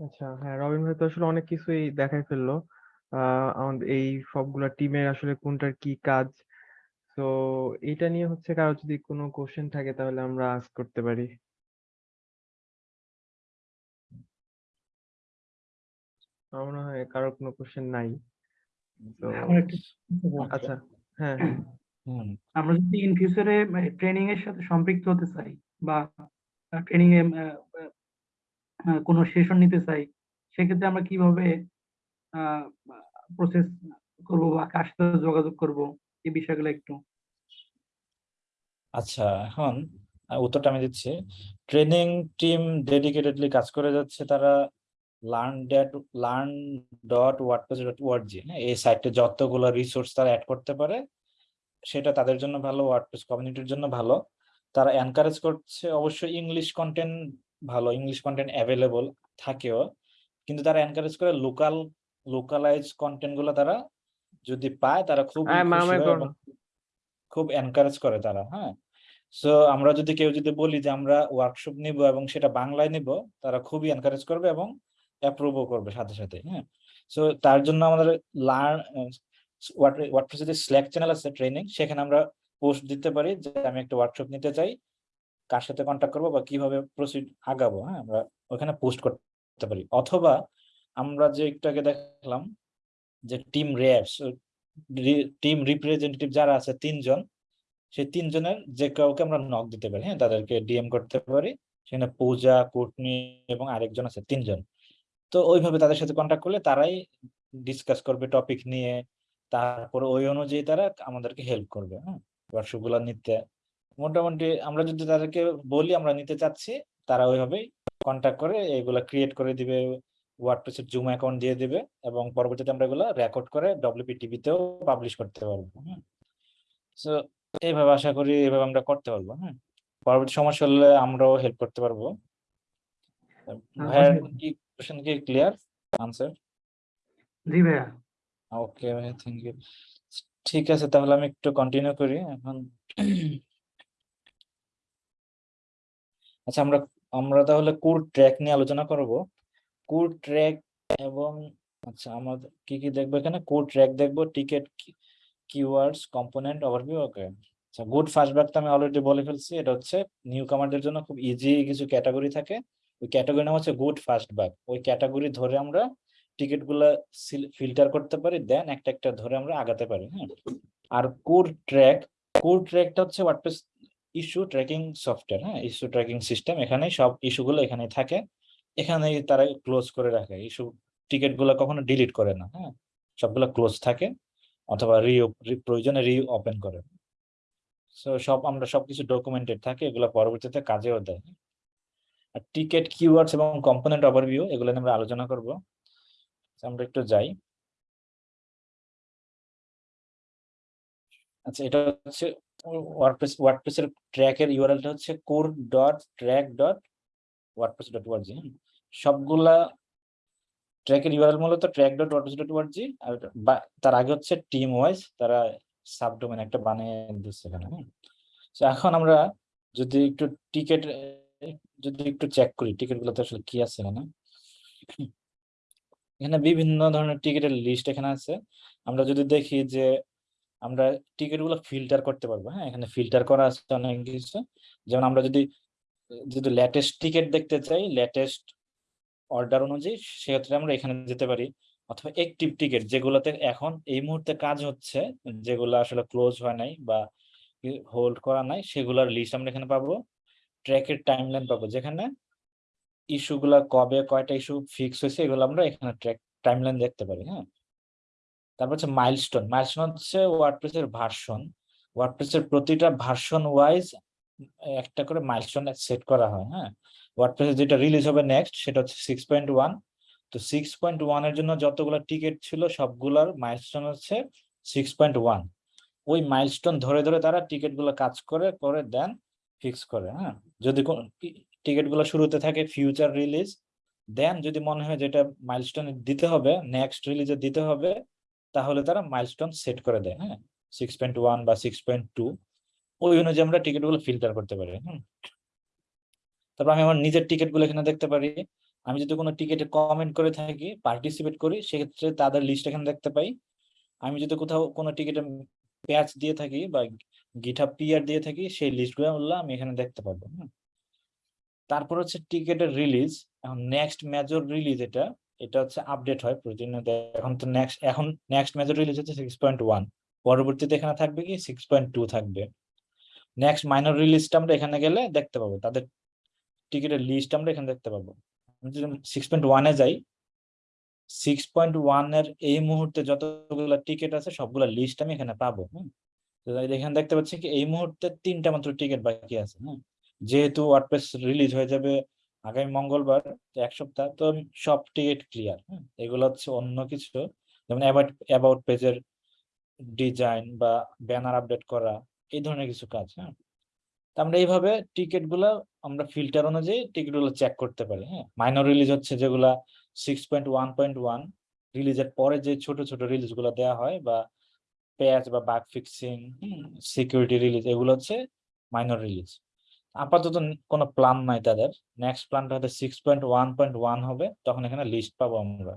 আচ্ছা হ্যাঁ রবিন ভাই তো আসলে অনেক কিছুই দেখাই ফেলল। আমাদের এই সবগুলা টিমের আসলে কোনটার কি কাজ? তো এটা নিয়ে হচ্ছে কারও যদি কোনো কোশ্চেন থাকে তাহলে আমরা আস্ক করতে পারি। আমার মনে হয় কারও কোনো কোশ্চেন নাই। তো আচ্ছা হ্যাঁ হ্যাঁ। আমরা যদি ইন ফিউচারে ট্রেনিং এর সাথে সম্পৃক্ত হতে চাই বা ট্রেনিং এ কোনো সেশন নিতে চাই সেক্ষেত্রে আমরা কীভাবে প্রসেস করব বা কার সাথে যোগাযোগ করব, এই বিষয়গুলো একটু। আচ্ছা এখন উত্তরটা আমি দিচ্ছি। ট্রেনিং টিম ডেডিকেটেডলি কাজ করে যাচ্ছে তারা learn dot learn dot WordPress dot org হ্যাঁ? এই সাইটে যতগুলো রিসোর্স তারা অ্যাড করতে পারে, সেটা তাদের জন্য ভালো ওয়ার্ডপ্রেস কমিউনিটির জন্য ভালো। তারা এনকারেজ করছে অবশ্যই ইংলিশ কন্টেন্ট ভালো ইংলিশ কন্টেন্ট অ্যাভেলেবল থাকেও। কিন্তু তারা এনকারেজ করে লোকাল লোকালাইজ কন্টেন্টগুলো তারা যদি পায় তারা খুব করো। খুব এনকারেজ করে তারা হ্যাঁ? সো আমরা যদি কেউ যদি বলি যে আমরা ওয়ার্কশপ নিব এবং সেটা বাংলায় নিব তারা খুবই এনকারেজ করবে এবং অ্যাপ্রুভও করবে সাথে সাথে হ্যাঁ? সো তার জন্য আমাদের লার্ন ওয়ার্ডপ্রেসে যে স্ল্যাক চ্যানেল আছে ট্রেনিং সেখানে আমরা পোস্ট দিতে পারি যে আমি একটা ওয়ার্কশপ নিতে চাই কার সাথে কন্ট্যাক্ট করব বা কীভাবে প্রসিড আগাবো হ্যাঁ? আমরা ওখানে পোস্ট করতে পারি। অথবা আমরা যে একটু আগে দেখলাম যে টিম র্যাপস টিম রিপ্রেজেন্টেটিভ যারা আছে তিনজন, সেই তিনজনের যে কাউকে আমরা নক দিতে পারি হ্যাঁ তাদেরকে ডিএম করতে পারি, সেখানে পূজা, কুটনি এবং আরেকজন আছে, তিনজন। তো ওইভাবে তাদের সাথে কন্ট্যাক্ট করলে তারাই ডিসকাস করবে টপিক নিয়ে, তারপরে ওই অনুযায়ী তারা আমাদেরকে হেল্প করবে হ্যাঁ ওয়ার্কশপ নিতে। মোটামুটি আমরা যদি তাদেরকে বলি, আমরা নিতে চাচ্ছি, তারা ওইভাবেই কন্ট্যাক্ট করে, এগুলা ক্রিয়েট করে দিবে। ওয়ার্ডপ্রেসের জুম অ্যাকাউন্ট দিয়ে দেবে এবং পরবর্তীতে আমরা এগুলো রেকর্ড করে ডব্লিউপি টিভিতেও পাবলিশ করতে পারব হ্যাঁ সো এইভাবে আশা করি এভাবে আমরা করতে পারব হ্যাঁ পরবর্তী সমস্যা হলে আমরাও হেল্প করতে পারব। ভাইয়ার কি কোশ্চেন কি ক্লিয়ার আনসার জি ভাইয়া। ওকে ভাই থ্যাংক ইউ ঠিক আছে তাহলে আমি একটু কন্টিনিউ করি এখন। আচ্ছা আমরা আমরা তাহলে কোর ট্র্যাক নিয়ে আলোচনা করব। কোর ট্র্যাক এবং আচ্ছা আমাদের কি কি দেখব এখানে? কোর ট্র্যাক দেখব ticket keywords component overview okay আচ্ছা গুড ফাস্টব্যাক তো আমি অলরেডি বলে ফেলছি, এটা হচ্ছে নিউ কামারদের জন্য খুব ইজি কিছু ক্যাটাগরি থাকে। ওই ক্যাটাগরি নাম হচ্ছে গুড ফাস্টব্যাক ওই ক্যাটাগরি ধরে আমরা টিকিটগুলা ফিল্টার করতে পারি দেন একটা একটা ধরে আমরা আগাতে পারি হ্যাঁ? আর কোর ট্র্যাক কোর ট্র্যাকটা হচ্ছে ওয়ার্ডপ্রেস ইস্যু ট্র্যাকিং সফটওয়্যার হ্যাঁ? ইস্যু ট্র্যাকিং সিস্টেম এখানে সব ইস্যুগুলো এখানে থাকে। এখানেই তারা ক্লোজ করে রাখে। ইস্যু টিকিটগুলো কখনো ডিলিট করে না হ্যাঁ? সবগুলো ক্লোজ থাকে অথবা রি প্রয়োজনে রি ওপেন করে। সো সব, আমরা সবকিছু ডকুমেন্টেড থাকে, এগুলো পরবর্তীতে কাজেও দেয়। আর টিকেট কিওয়ার্ডস এবং কম্পোনেন্ট ওভারভিউ এগুলো নিয়ে আমরা আলোচনা করব। আমরা একটু যাই। আচ্ছা এটা হচ্ছে ওয়ার্ডপ্রেস ওয়ার্ডপ্রেসের ট্র্যাকের ইউআরএলটা হচ্ছে core dot Trac dot WordPress সবগুলা ট্র্যাকের ইউআরএল মূলত ট্র্যাক ডট আর তার আগে হচ্ছে টিম ওয়াইজ তারা সাবডোমেন একটা বানিয়ে দিচ্ছে এখানে এখন আমরা যদি একটু টিকেট যদি একটু চেক করি টিকিট গুলোতে আসলে কি আছে এখানে? এখানে বিভিন্ন ধরনের টিকিটের লিস্ট এখানে আছে। আমরা যদি দেখি যে আমরা টিকিটগুলো ফিল্টার করতে পারব হ্যাঁ। এখানে ফিল্টার করা আছে অনেক কিছু। যেমন আমরা যদি যদি লেটেস্ট টিকিট দেখতে চাই লেটেস্ট অর্ডার অনুযায়ী সেক্ষেত্রে আমরা এখানে যেতে পারি। অথবা একটিভ টিকিট যেগুলোতে এখন এই মুহূর্তে কাজ হচ্ছে, যেগুলো আসলে ক্লোজ হয় নাই বা হোল্ড করা নাই, সেগুলোর লিস্ট আমরা এখানে পাবো। ট্র্যাকের টাইমলাইন পাবো, যেখানে ইস্যুগুলা কবে কয়টা ইস্যু ফিক্স হয়েছে, এগুলো আমরা এখানে ট্র্যাক টাইমলাইন দেখতে পারি হ্যাঁ। তারপর হচ্ছে মাইলস্টোন মাইলস্টোন হচ্ছে ওয়ার্ডপ্রেসের ভার্সন ওয়ার্ডপ্রেসের প্রতিটা ভার্সন ওয়াইজ একটা করে মাইলস্টোন সেট করা হয় হ্যাঁ? ওয়ার্ডপ্রেসে যেটা রিলিজ হবে নেক্সট সেটা হচ্ছে সিক্স পয়েন্ট ওয়ান তো সিক্স পয়েন্ট ওয়ানের জন্য যতগুলো টিকিট ছিল, সবগুলোর মাইলস্টোন হচ্ছে সিক্স পয়েন্ট ওয়ান ওই মাইলস্টোন ধরে ধরে তারা টিকিটগুলো কাজ করে করে দেন ফিক্স করে হ্যাঁ? যদি টিকিটগুলো শুরুতে থাকে ফিউচার রিলিজ দেন যদি মনে হয় যেটা মাইলস্টোন দিতে হবে নেক্সট রিলিজে দিতে হবে, তাহলে তারা মাইলস্টোন সেট করে দেয় হ্যাঁ? সিক্স পয়েন্ট ওয়ান বা সিক্স পয়েন্ট টু ওই অনুযায়ী আমরা টিকিটগুলো ফিল্টার করতে পারি হ্যাঁ তারপর আমি আমার নিজের টিকিটগুলো এখানে দেখতে পারি। আমি যদি কোনো টিকিটে কমেন্ট করে থাকি পার্টিসিপেট করি, সেক্ষেত্রে তাদের লিস্ট এখানে দেখতে পাই। আমি যদি কোথাও কোনো টিকিটে প্যাচ দিয়ে থাকি বা গিটহাব পিআর দিয়ে থাকি, সেই লিস্টগুলো আমি এখানে দেখতে পাবো, হুম। তারপর হচ্ছে টিকিটের রিলিজ এখন নেক্সট মেজর রিলিজ এটা এটা হচ্ছে আপডেট হয় প্রতিনিয়ত এখন তো নেক্সট এখন নেক্সট মেজর রিলিজ হচ্ছে সিক্স পয়েন্ট ওয়ান পরবর্তীতে এখানে থাকবে কি? সিক্স পয়েন্ট টু থাকবে। নেক্সট মাইনর রিলিজটা আমরা এখানে গেলে দেখতে পাবো। তাদের টিকিটের লিস্ট আমরা এখানে দেখতে পাবো। আমি যদি সিক্স পয়েন্ট ওয়ানে যাই সিক্স পয়েন্ট ওয়ানের এই মুহূর্তে যতগুলো টিকিট আছে, সবগুলো লিস্ট আমি এখানে পাবো তো এখানে দেখতে পাচ্ছি কি, এই মুহূর্তে তিনটা মাত্র টিকিট বাকি আছে হ্যাঁ যেহেতু ওয়ার্ডপ্রেস রিলিজ হয়ে যাবে আগামী মঙ্গলবার এক সপ্তাহ, তো সব টিকিট ক্লিয়ার হ্যাঁ এগুলো হচ্ছে অন্য কিছু। যেমন অ্যাবাউট অ্যাবাউট পেজের ডিজাইন বা ব্যানার আপডেট করা এই ধরনের কিছু কাজ হ্যাঁ? আমরা এইভাবে টিকিটগুলা আমরা ফিল্টার অনুযায়ী টিকিটগুলো চেক করতে পারি হ্যাঁ? মাইনর রিলিজ হচ্ছে যেগুলা six point one point one রিলিজের পরে যে ছোট ছোট রিলিজগুলো দেওয়া হয় বা প্যাচ বা বাগ ফিক্সিং সিকিউরিটি রিলিজ এগুলো হচ্ছে মাইনর রিলিজ আপাতত কোনো প্ল্যান নাই তাদের। নেক্সট প্ল্যানটা হয়তো six point one point one হবে, তখন এখানে লিস্ট পাবো আমরা।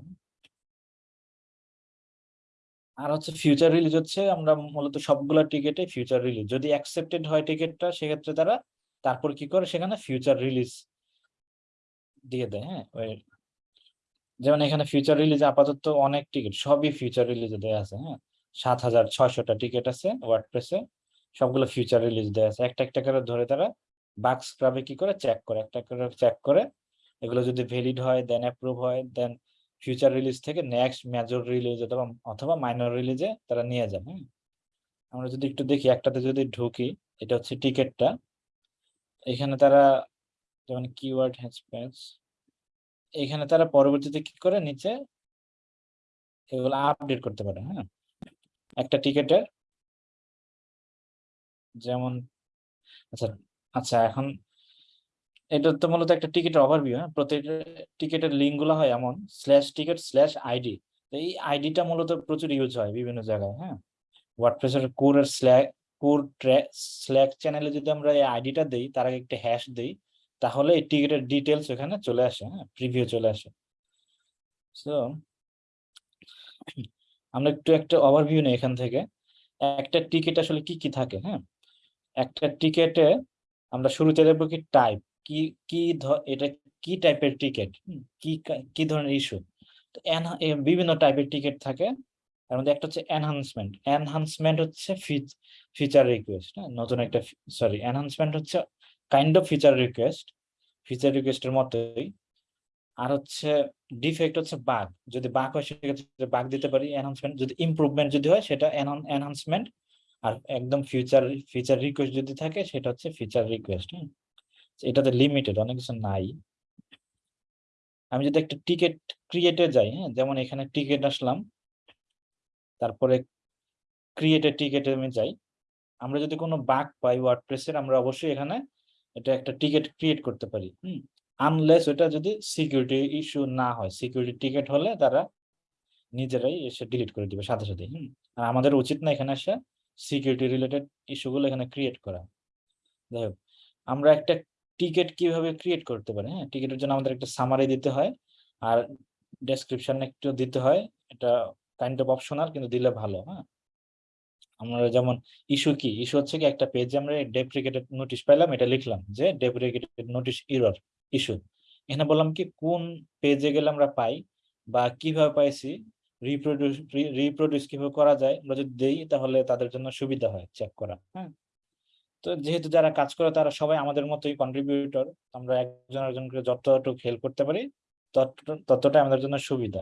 আর হচ্ছে ফিউচার রিলিজ হচ্ছে, আমরা মূলত সবগুলা টিকেটে ফিউচার রিলিজ যদি অ্যাকসেপ্টেড হয় টিকিটটা সেক্ষেত্রে তারা তারপর কি করে? সেখানে ফিউচার রিলিজ দিয়ে দেয় হ্যাঁ? যেমন এখানে ফিউচার রিলিজ আপাতত অনেক টিকিট সবই ফিউচার রিলিজে দেওয়া আছে হ্যাঁ? সাত হাজার ছয়শটা টিকিট আছে ওয়ার্ডপ্রেসে সবগুলো ফিউচার রিলিজ দেওয়া আছে। একটা একটা করে ধরে তারা বাক স্ক্রাবে কি করে? চেক করে, একটা করে চেক করে। এগুলো যদি ভ্যালিড হয় দেন অ্যাপ্রুভ হয় দেন ফিউচার রিলিজ থেকে নেক্সট মেজর রিলিজ অথবা অথবা মাইনর রিলিজে তারা নিয়ে যান হ্যাঁ আমরা যদি একটু দেখি, একটাতে যদি ঢুকি, এটা হচ্ছে টিকিটটা। এখানে তারা, যেমন কিওয়ার্ড হ্যাশপ্যাচ এখানে তারা পরবর্তীতে কি করে? নিচে এগুলো আপডেট করতে পারে হ্যাঁ? একটা টিকেটের, যেমন আচ্ছা আচ্ছা এখন এটা তো মূলত একটা টিকিটের ওভারভিউ হ্যাঁ? প্রত্যেকটা টিকিটের লিঙ্কগুলো হয় এমন স্ল্যাশ টিকিট স্ল্যাশ আইডি এই আইডিটা মূলত প্রচুর ইউজ হয় বিভিন্ন জায়গায় হ্যাঁ? ওয়ার্ডপ্রেসের কোরের স্ল্যাক কোর ট্র্যাক স্ল্যাক চ্যানেলে যদি আমরা এই আইডিটা দেই, তার আগে একটা হ্যাশ দেই, তাহলে এই টিকিটের ডিটেলস এখানে চলে আসে হ্যাঁ? প্রিভিউ চলে আসে। সো আমরা একটু একটা ওভারভিউ নেই এখান থেকে। একটা টিকিট আসলে কি কি থাকে হ্যাঁ? একটা টিকেটে আমরা শুরুতে দেখব কি টাইপ কি কি এটা কি টাইপের টিকিট কি কি ধরনের ইস্যু তো বিভিন্ন টাইপের টিকিট থাকে। তার মধ্যে একটা হচ্ছে এনহান্সমেন্ট এনহান্সমেন্ট হচ্ছে ফিচার রিকোয়েস্ট হ্যাঁ? নতুন একটা সরি এনহান্সমেন্ট হচ্ছে kind of feature request feature রিকোয়েস্টের মতোই। আর হচ্ছে ডিফেক্ট হচ্ছে বাগ যদি বাগ হয় সেক্ষেত্রে বাগ দিতে পারি। এনহান্সমেন্ট যদি ইমপ্রুভমেন্ট যদি হয় সেটা এনহান্সমেন্ট আর একদম ফিচার ফিচার রিকোয়েস্ট যদি থাকে সেটা হচ্ছে ফিচার রিকোয়েস্ট হ্যাঁ এটাতে লিমিটেড অনেক কিছু নাই। আমি যদি একটা টিকিট ক্রিয়েটে যাই হ্যাঁ যেমন এখানে টিকিট আসলাম, তারপরে ক্রিয়েটে টিকিটে আমি যাই, আমরা যদি কোনো বাগ পাই ওয়ার্ডপ্রেসের আমরা অবশ্যই এখানে এটা একটা টিকিট ক্রিয়েট করতে পারি, হুম? আনলেস ওটা যদি সিকিউরিটি ইস্যু না হয় সিকিউরিটি টিকিট হলে তারা নিজেরাই এসে ডিলিট করে দিবে সাথে সাথে, হুম? আর আমাদের উচিত না এখানে এসে সিকিউরিটি রিলেটেড ইস্যুগুলো এখানে ক্রিয়েট করা। যাই হোক, আমরা একটা টিকিট কীভাবে ক্রিয়েট করতে পারি? হ্যাঁ টিকিটের জন্য আমাদের একটা সামারি দিতে হয়। আর ডেসক্রিপশন একটু দিতে হয়। এটা কাইন্ড অফ অপশনাল কিন্তু দিলে ভালো হ্যাঁ। আমরা যেমন ইস্যু কি? ইস্যু হচ্ছে কি, একটা পেজে আমরা ডেপ্রিকেটেড নোটিশ পাইলাম, এটা লিখলাম যে ডেপ্রিকেটেড নোটিশ ইরর ইস্যু এখানে বললাম কি, কোন পেজে গেলে আমরা পাই বা কীভাবে পাইছি রিপ্রোডিউস রিপ্রোডিউস কীভাবে করা যায়, আমরা যদি দেই তাহলে তাদের জন্য সুবিধা হয় চেক করা হ্যাঁ। তো যেহেতু যারা কাজ করে তারা সবাই আমাদের মতোই কন্ট্রিবিউটর আমরা একজন একজনকে যতটুকু হেল্প করতে পারি, তত- ততটাই আমাদের জন্য সুবিধা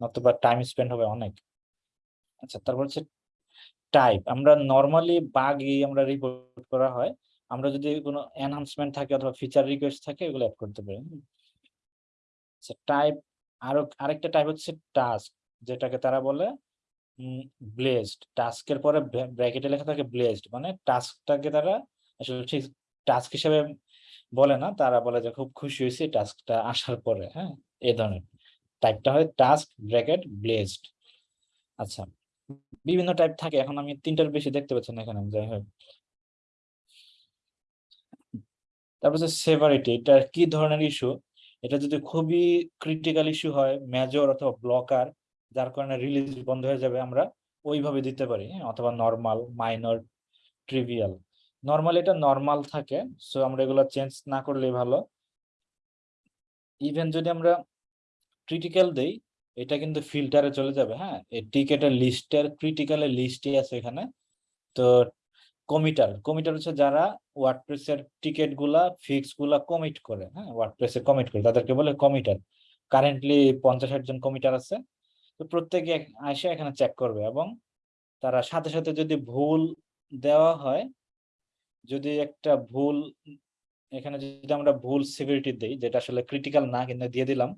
নতুবা টাইম স্পেন্ড হবে অনেক। আচ্ছা তারপর হচ্ছে টাইপ আমরা নর্মালি বাগই আমরা রিপোর্ট করা হয়, আমরা যদি কোনো এনহান্সমেন্ট থাকে অথবা ফিচার রিকোয়েস্ট থাকে, এগুলো অ্যাড করতে পারি আচ্ছা টাইপ আরও, আরেকটা টাইপ হচ্ছে টাস্ক যেটাকে তারা বলে ব্লেসড টাস্কের পরে ব্র্যাকেটে লেখা থাকে ব্লেসড মানে টাস্কটাকে তারা আসলে ঠিক টাস্ক হিসেবে বলে না, তারা বলে যে খুব খুশি হয়েছি টাস্কটা আসার পরে হ্যাঁ এই ধরনের। টাইপটা হয় টাস্ক ব্র্যাকেট ব্লেসড আচ্ছা বিভিন্ন টাইপ থাকে, এখন আমি তিনটার বেশি দেখতে পাচ্ছি না এখানে, যাই হোক। তারপর হচ্ছে সেভারিটি এটা কি ধরনের ইস্যু এটা যদি খুবই ক্রিটিক্যাল ইস্যু হয় মেজর অথবা ব্লকার যার কারণে রিলিজ বন্ধ হয়ে যাবে আমরা ওইভাবে দিতে পারি হ্যাঁ? অথবা নর্মাল মাইনর ট্রিভিয়াল নর্মাল এটা নর্মাল থাকে সো আমরা এগুলো চেঞ্জ না করলেই ভালো। ইভেন যদি আমরা ক্রিটিক্যাল দেই, এটা কিন্তু ফিল্টারে চলে যাবে হ্যাঁ এই টিকেটের লিস্টের ক্রিটিক্যালের লিস্টই আছে এখানে। তো কমিটার কমিটার হচ্ছে যারা ওয়ার্ডপ্রেসের টিকেটগুলা ফিক্সগুলা কমিট করে হ্যাঁ ওয়ার্ডপ্রেসে কমিট করে, তাদেরকে বলে কমিটার কারেন্টলি পঞ্চাশ ষাট জন কমিটার আছে। তো প্রত্যেকে আসে এখানে চেক করবে এবং তারা সাথে সাথে যদি ভুল দেওয়া হয়, যদি একটা ভুল, এখানে যদি আমরা ভুল সিভিরিটি দিই, যেটা আসলে ক্রিটিক্যাল না কিন্তু দিয়ে দিলাম,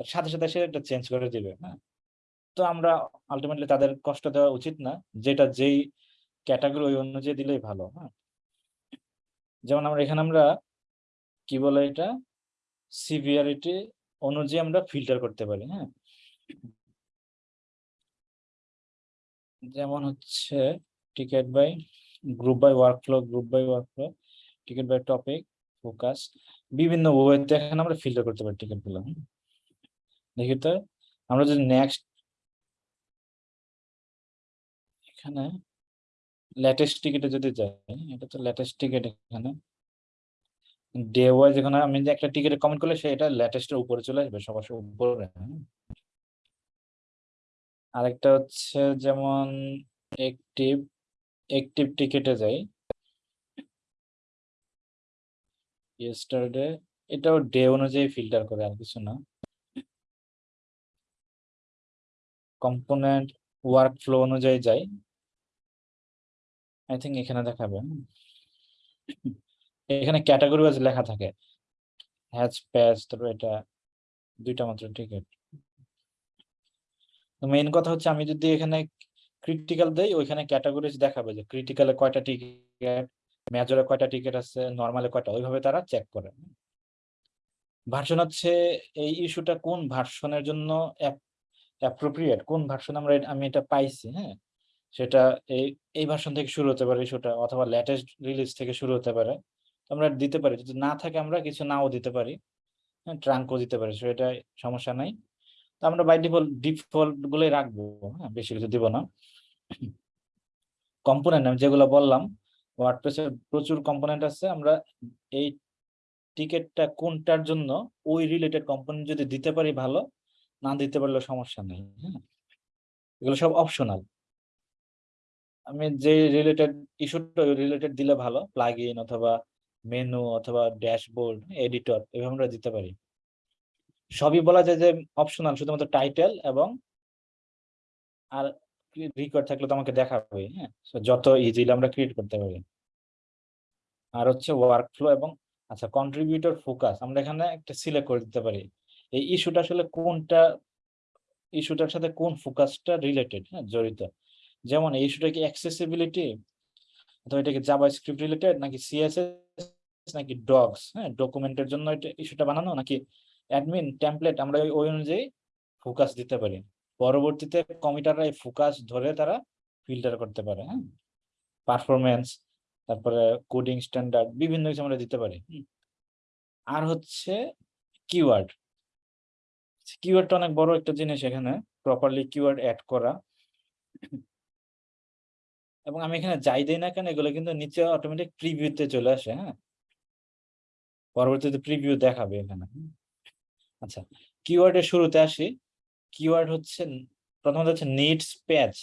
তার সাথে সাথে সে এটা চেঞ্জ করে দিবে হ্যাঁ? তো আমরা আলটিমেটলি তাদের কষ্ট দেওয়া উচিত না, যেটা যেই ক্যাটাগরি ওই অনুযায়ী দিলেই ভালো হ্যাঁ? যেমন আমরা, এখানে আমরা কি বলে এটা? সিভিয়ারিটি অনুযায়ী আমরা ফিল্টার করতে পারি হ্যাঁ? যেমন হচ্ছে ticket by group by workflow group by workflow ticket by topic focus বিভিন্ন ওয়েতে এখানে আমরা ফিল্টার করতে পারি টিকেটগুলো দেখি তো, আমরা যদি নেক্সট এখানে লেটেস্ট টিকেটে যদি যাই, এটা তো লেটেস্ট টিকেট এখানে ডে ওয়াইজ এখানে আমি যে একটা টিকেটে কমেন্ট করলে সেটা লেটেস্টের উপরে চলে আসবে, সবার উপরে। আরেকটা হচ্ছে যেমন একটিভ একটিভ টিকেটে যাই। ইয়েস্টারডে এটাও ডে অনুযায়ী ফিল্টার করে, আর কিছু না। কম্পোনেন্ট ওয়ার্ক ফ্লো অনুযায়ী যাই। আই থিঙ্ক এখানে দেখাবে এখানে ক্যাটাগরি ওয়াইজ লেখা থাকে। হ্যাচ প্যাচ তারপর এটা দুইটা মাত্র টিকিট মেইন কথা হচ্ছে আমি যদি এখানে ক্রিটিক্যাল দেই, ওইখানে ক্যাটাগরিজ দেখাবে যে ক্রিটিক্যালে কয়টা টিকিট মেজরে কয়টা টিকিট আছে নর্মালে কয়টা, ওইভাবে তারা চেক করে। ভার্সন হচ্ছে এই ইস্যুটা কোন ভার্সনের জন্য অ্যাপ্রোপ্রিয়েট কোন ভার্সন আমরা আমি এটা পাইছি হ্যাঁ? সেটা এই এই ভার্সন থেকে শুরু হতে পারে ইস্যুটা অথবা লেটেস্ট রিলিজ থেকে শুরু হতে পারে। আমরা দিতে পারি, যদি না থাকে আমরা কিছু নাও দিতে পারি হ্যাঁ ট্রাঙ্কও দিতে পারি সেটা সমস্যা নাই। তো আমরা বাই ডিফল্ট ডিফল্ট গুলোই রাখব হ্যাঁ বেশি কিছু দিব না। কম্পোনেন্ট আমি যেগুলো বললাম ওয়ার্ডপ্রেসের প্রচুর কম্পোনেন্ট আছে। আমরা এই টিকেটটা কোনটার জন্য, ওই রিলেটেড কম্পোনেন্ট যদি দিতে পারি ভালো, না দিতে পারলে সমস্যা নেই হ্যাঁ। এগুলো সব অপশনাল আমি যে রিলেটেড ইস্যুটা রিলেটেড দিলে ভালো প্লাগ ইন অথবা মেনু অথবা ড্যাশবোর্ড এডিটর এভাবে আমরা দিতে পারি। সবই বলা যায় যে অপশনাল শুধুমাত্র টাইটেল এবং আর রিকোয়ার্ড থাকলে তো আমাকে দেখাবে হ্যাঁ? যত ইজিলি আমরা ক্রিয়েট করতে পারি। আর হচ্ছে ওয়ার্ক ফ্লো এবং আচ্ছা কন্ট্রিবিউটর ফোকাস আমরা এখানে একটা সিলেক্ট করে দিতে পারি। এই ইস্যুটা আসলে কোনটা ইস্যুটার সাথে কোন ফোকাসটা রিলেটেড হ্যাঁ জড়িত? যেমন এই ইস্যুটা কি অ্যাক্সেসিবিলিটি অথবা এটা কি জাভাস্ক্রিপ্ট রিলেটেড নাকি সিএসএস নাকি ডগস হ্যাঁ? ডকুমেন্টের জন্য এটা ইস্যুটা বানানো, নাকি অ্যাডমিন টেমপ্লেট আমরা ওই- অনুযায়ী ফোকাস দিতে পারি। পরবর্তীতে কমিটাররা এই ফোকাস ধরে তারা ফিল্টার করতে পারে হ্যাঁ? পারফরমেন্স তারপরে কোডিং স্ট্যান্ডার্ড বিভিন্ন কিছু আমরা দিতে পারি। আর হচ্ছে কিওয়ার্ড কিওয়ার্ডটা অনেক বড় একটা জিনিস এখানে প্রপারলি কিওয়ার্ড অ্যাড করা। এবং আমি এখানে যাই দেই না কেন, এগুলো কিন্তু নিচে অটোমেটিক প্রিভিউতে চলে আসে হ্যাঁ? পরবর্তীতে প্রিভিউ দেখাবে এখানে। আচ্ছা কিওয়ার্ডের শুরুতে আসি। কিওয়ার্ড হচ্ছে, প্রথমত হচ্ছে নিডস প্যাচ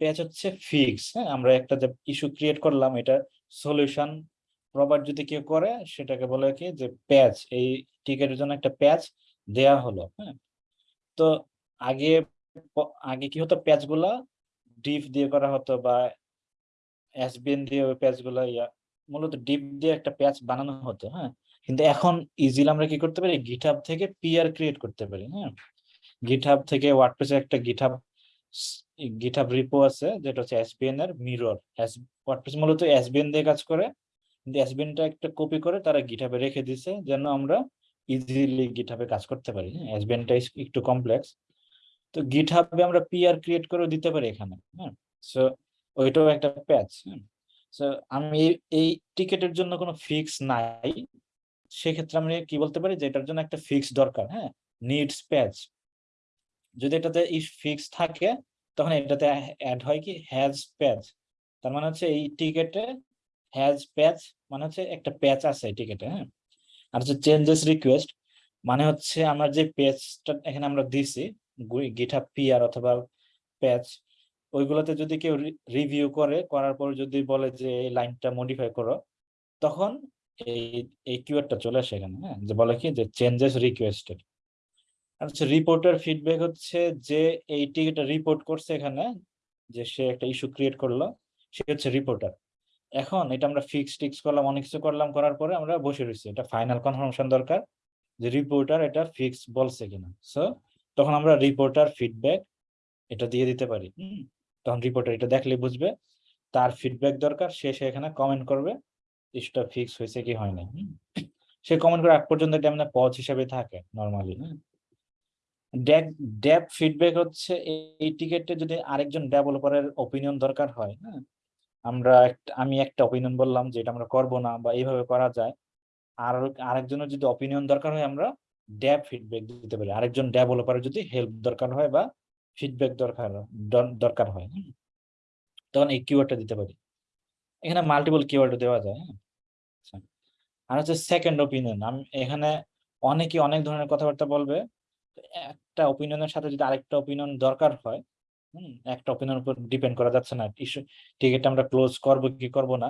প্যাচ হচ্ছে ফিক্স হ্যাঁ? আমরা একটা যে ইস্যু ক্রিয়েট করলাম, এটা সলিউশন প্রভাইড যদি কেউ করে, সেটাকে বলে কি যে প্যাচ এই টিকেটের জন্য একটা প্যাচ দেয়া হলো হ্যাঁ? তো আগে আগে কি হতো? প্যাচগুলা ডিপ দিয়ে করা হতো বা এসবিএন দিয়ে ওই প্যাচগুলা ইয়া, মূলত ডিপ দিয়ে একটা প্যাচ বানানো হতো হ্যাঁ? কিন্তু এখন ইজিলি আমরা কি করতে পারি? গিটহাব থেকে পিআর ক্রিয়েট করতে পারি হ্যাঁ? গিটহাব থেকে ওয়ার্ডপ্রেসে একটা গিটহাব গিটহাব রিপো আছে, যেটা হচ্ছে এসবিএন এর মিরর ওয়ার্ডপ্রেস মূলত এসবিএন দিয়ে কাজ করে, কিন্তু এসবিএনটা একটা কপি করে তারা গিটহাবে রেখে দিছে, যেন আমরা ইজিলি গিটহাবে কাজ করতে পারি হ্যাঁ? এসবিএনটা একটু কমপ্লেক্স তো গিটহাবে আমরা পিআর ক্রিয়েট করে দিতে পারি এখানে হ্যাঁ? সো ওইটাও একটা প্যাচ হ্যাঁ? সো আমি এই টিকেটের জন্য কোনো ফিক্স নাই। সেক্ষেত্রে আমি কি বলতে পারি যে এটার জন্য একটা ফিক্স দরকার হ্যাঁ? নিডস প্যাচ যদি এটাতে ফিক্স থাকে, তখন এটাতে অ্যাড হয় কি হ্যাজ প্যাচ তার মানে হচ্ছে এই টিকেটে হ্যাজ প্যাচ মানে হচ্ছে একটা প্যাচ আছে টিকেটে হ্যাঁ? আর হচ্ছে চেঞ্জেস রিকোয়েস্ট মানে হচ্ছে আমার যে প্যাচটা এখানে আমরা দিছি গিটহাব পিআর অথবা প্যাচ ওইগুলোতে যদি কেউ রিভিউ করে, করার পর যদি বলে যে এই লাইনটা মডিফাই করো, তখন এই এই কিওয়ার্ডটা চলে আসে এখানে হ্যাঁ? যে বলে কি? যে চেঞ্জেস রিকোয়েস্টেড আর হচ্ছে রিপোর্টার ফিডব্যাক হচ্ছে যে এই টিকিটটা রিপোর্ট করছে এখানে, যে সে একটা ইস্যু ক্রিয়েট করল, সে হচ্ছে রিপোর্টার এখন এটা আমরা ফিক্স টিক্স করলাম, অনেক কিছু করলাম, করার পরে আমরা বসে রয়েছি। এটা ফাইনাল কনফার্মেশন দরকার যে রিপোর্টার এটা ফিক্স বলছে কিনা। সো তখন আমরা রিপোর্টার ফিডব্যাক এটা দিয়ে দিতে পারি তখন রিপোর্টার এটা দেখলে বুঝবে, তার ফিডব্যাক দরকার, সে সে এখানে কমেন্ট করবে। ইস্যুটা ফিক্স হয়েছে কি হয় নাই সে কমেন্ট করে আগ পর্যন্ত এটা মানে পজ হিসাবে থাকে নর্মালি ড্যাপ ড্যাপ ফিডব্যাক হচ্ছে এই- টিকেটে যদি আরেকজন ডেভেলপারের ওপিনিয়ন দরকার হয় হ্যাঁ আমরা আমি একটা অপিনিয়ন বললাম যে এটা আমরা করব না বা এইভাবে করা যায়। আর আরেকজনের যদি অপিনিয়ন দরকার হয় আমরা ড্যাব ফিডব্যাক দিতে পারি। আরেকজন ডেভেলপারের যদি হেল্প দরকার হয় বা ফিডব্যাক দরকার দরকার হয়। তখন এই কিওয়ার্ডটা দিতে পারি। এখানে মাল্টিপল কিওয়ার্ড দেওয়া যায় হ্যাঁ। আর হচ্ছে সেকেন্ড ওপিনিয়ন আমি এখানে অনেকে অনেক ধরনের কথাবার্তা বলবে। একটা ওপিনিয়নের সাথে যদি আরেকটা ওপিনিয়ন দরকার হয়, হুম, একটা ওপিনিয়ন উপর ডিপেন্ড করা যাচ্ছে না। ইস্যু টিকিটটা আমরা ক্লোজ করব কি করব না,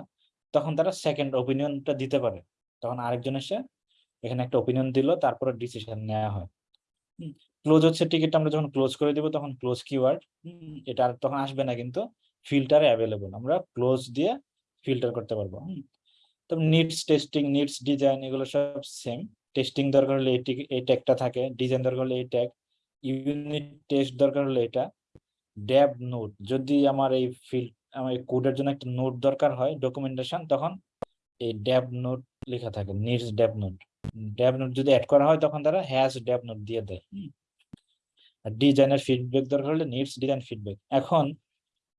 তখন তারা সেকেন্ড ওপিনিয়নটা দিতে পারে। তখন আরেকজন এসে এখানে একটা ওপিনিয়ন দিল, তারপরে ডিসিশন নেওয়া হয়। ক্লোজ হচ্ছে টিকিটটা আমরা যখন ক্লোজ করে দিব, তখন ক্লোজ কিওয়ার্ড এটা আর তখন আসবে না, কিন্তু ফিল্টারে অ্যাভেলেবল আমরা ক্লোজ দিয়ে ফিল্টার করতে পারব। তবে নিডস টেস্টিং নিডস ডিজাইন এগুলো সব সেম টেস্টিং দরকার হলে এটি এই ট্যাগটা থাকে ডিজাইন দরকার হলে এই ট্যাগ ইউনিট টেস্ট দরকার হলে এটা ড্যাব নোট যদি আমার এই ফিল্ড আমার এই কোডের জন্য একটা নোট দরকার হয় ডকুমেন্টেশন তখন এই ড্যাব নোট লেখা থাকে needs dev note dev note যদি অ্যাড করা হয়, তখন তারা হ্যাশ ড্যাব নোট দিয়ে দেয়। আর ডিজাইনের ফিডব্যাক দরকার হলে নিডস ডিজাইন ফিডব্যাক এখন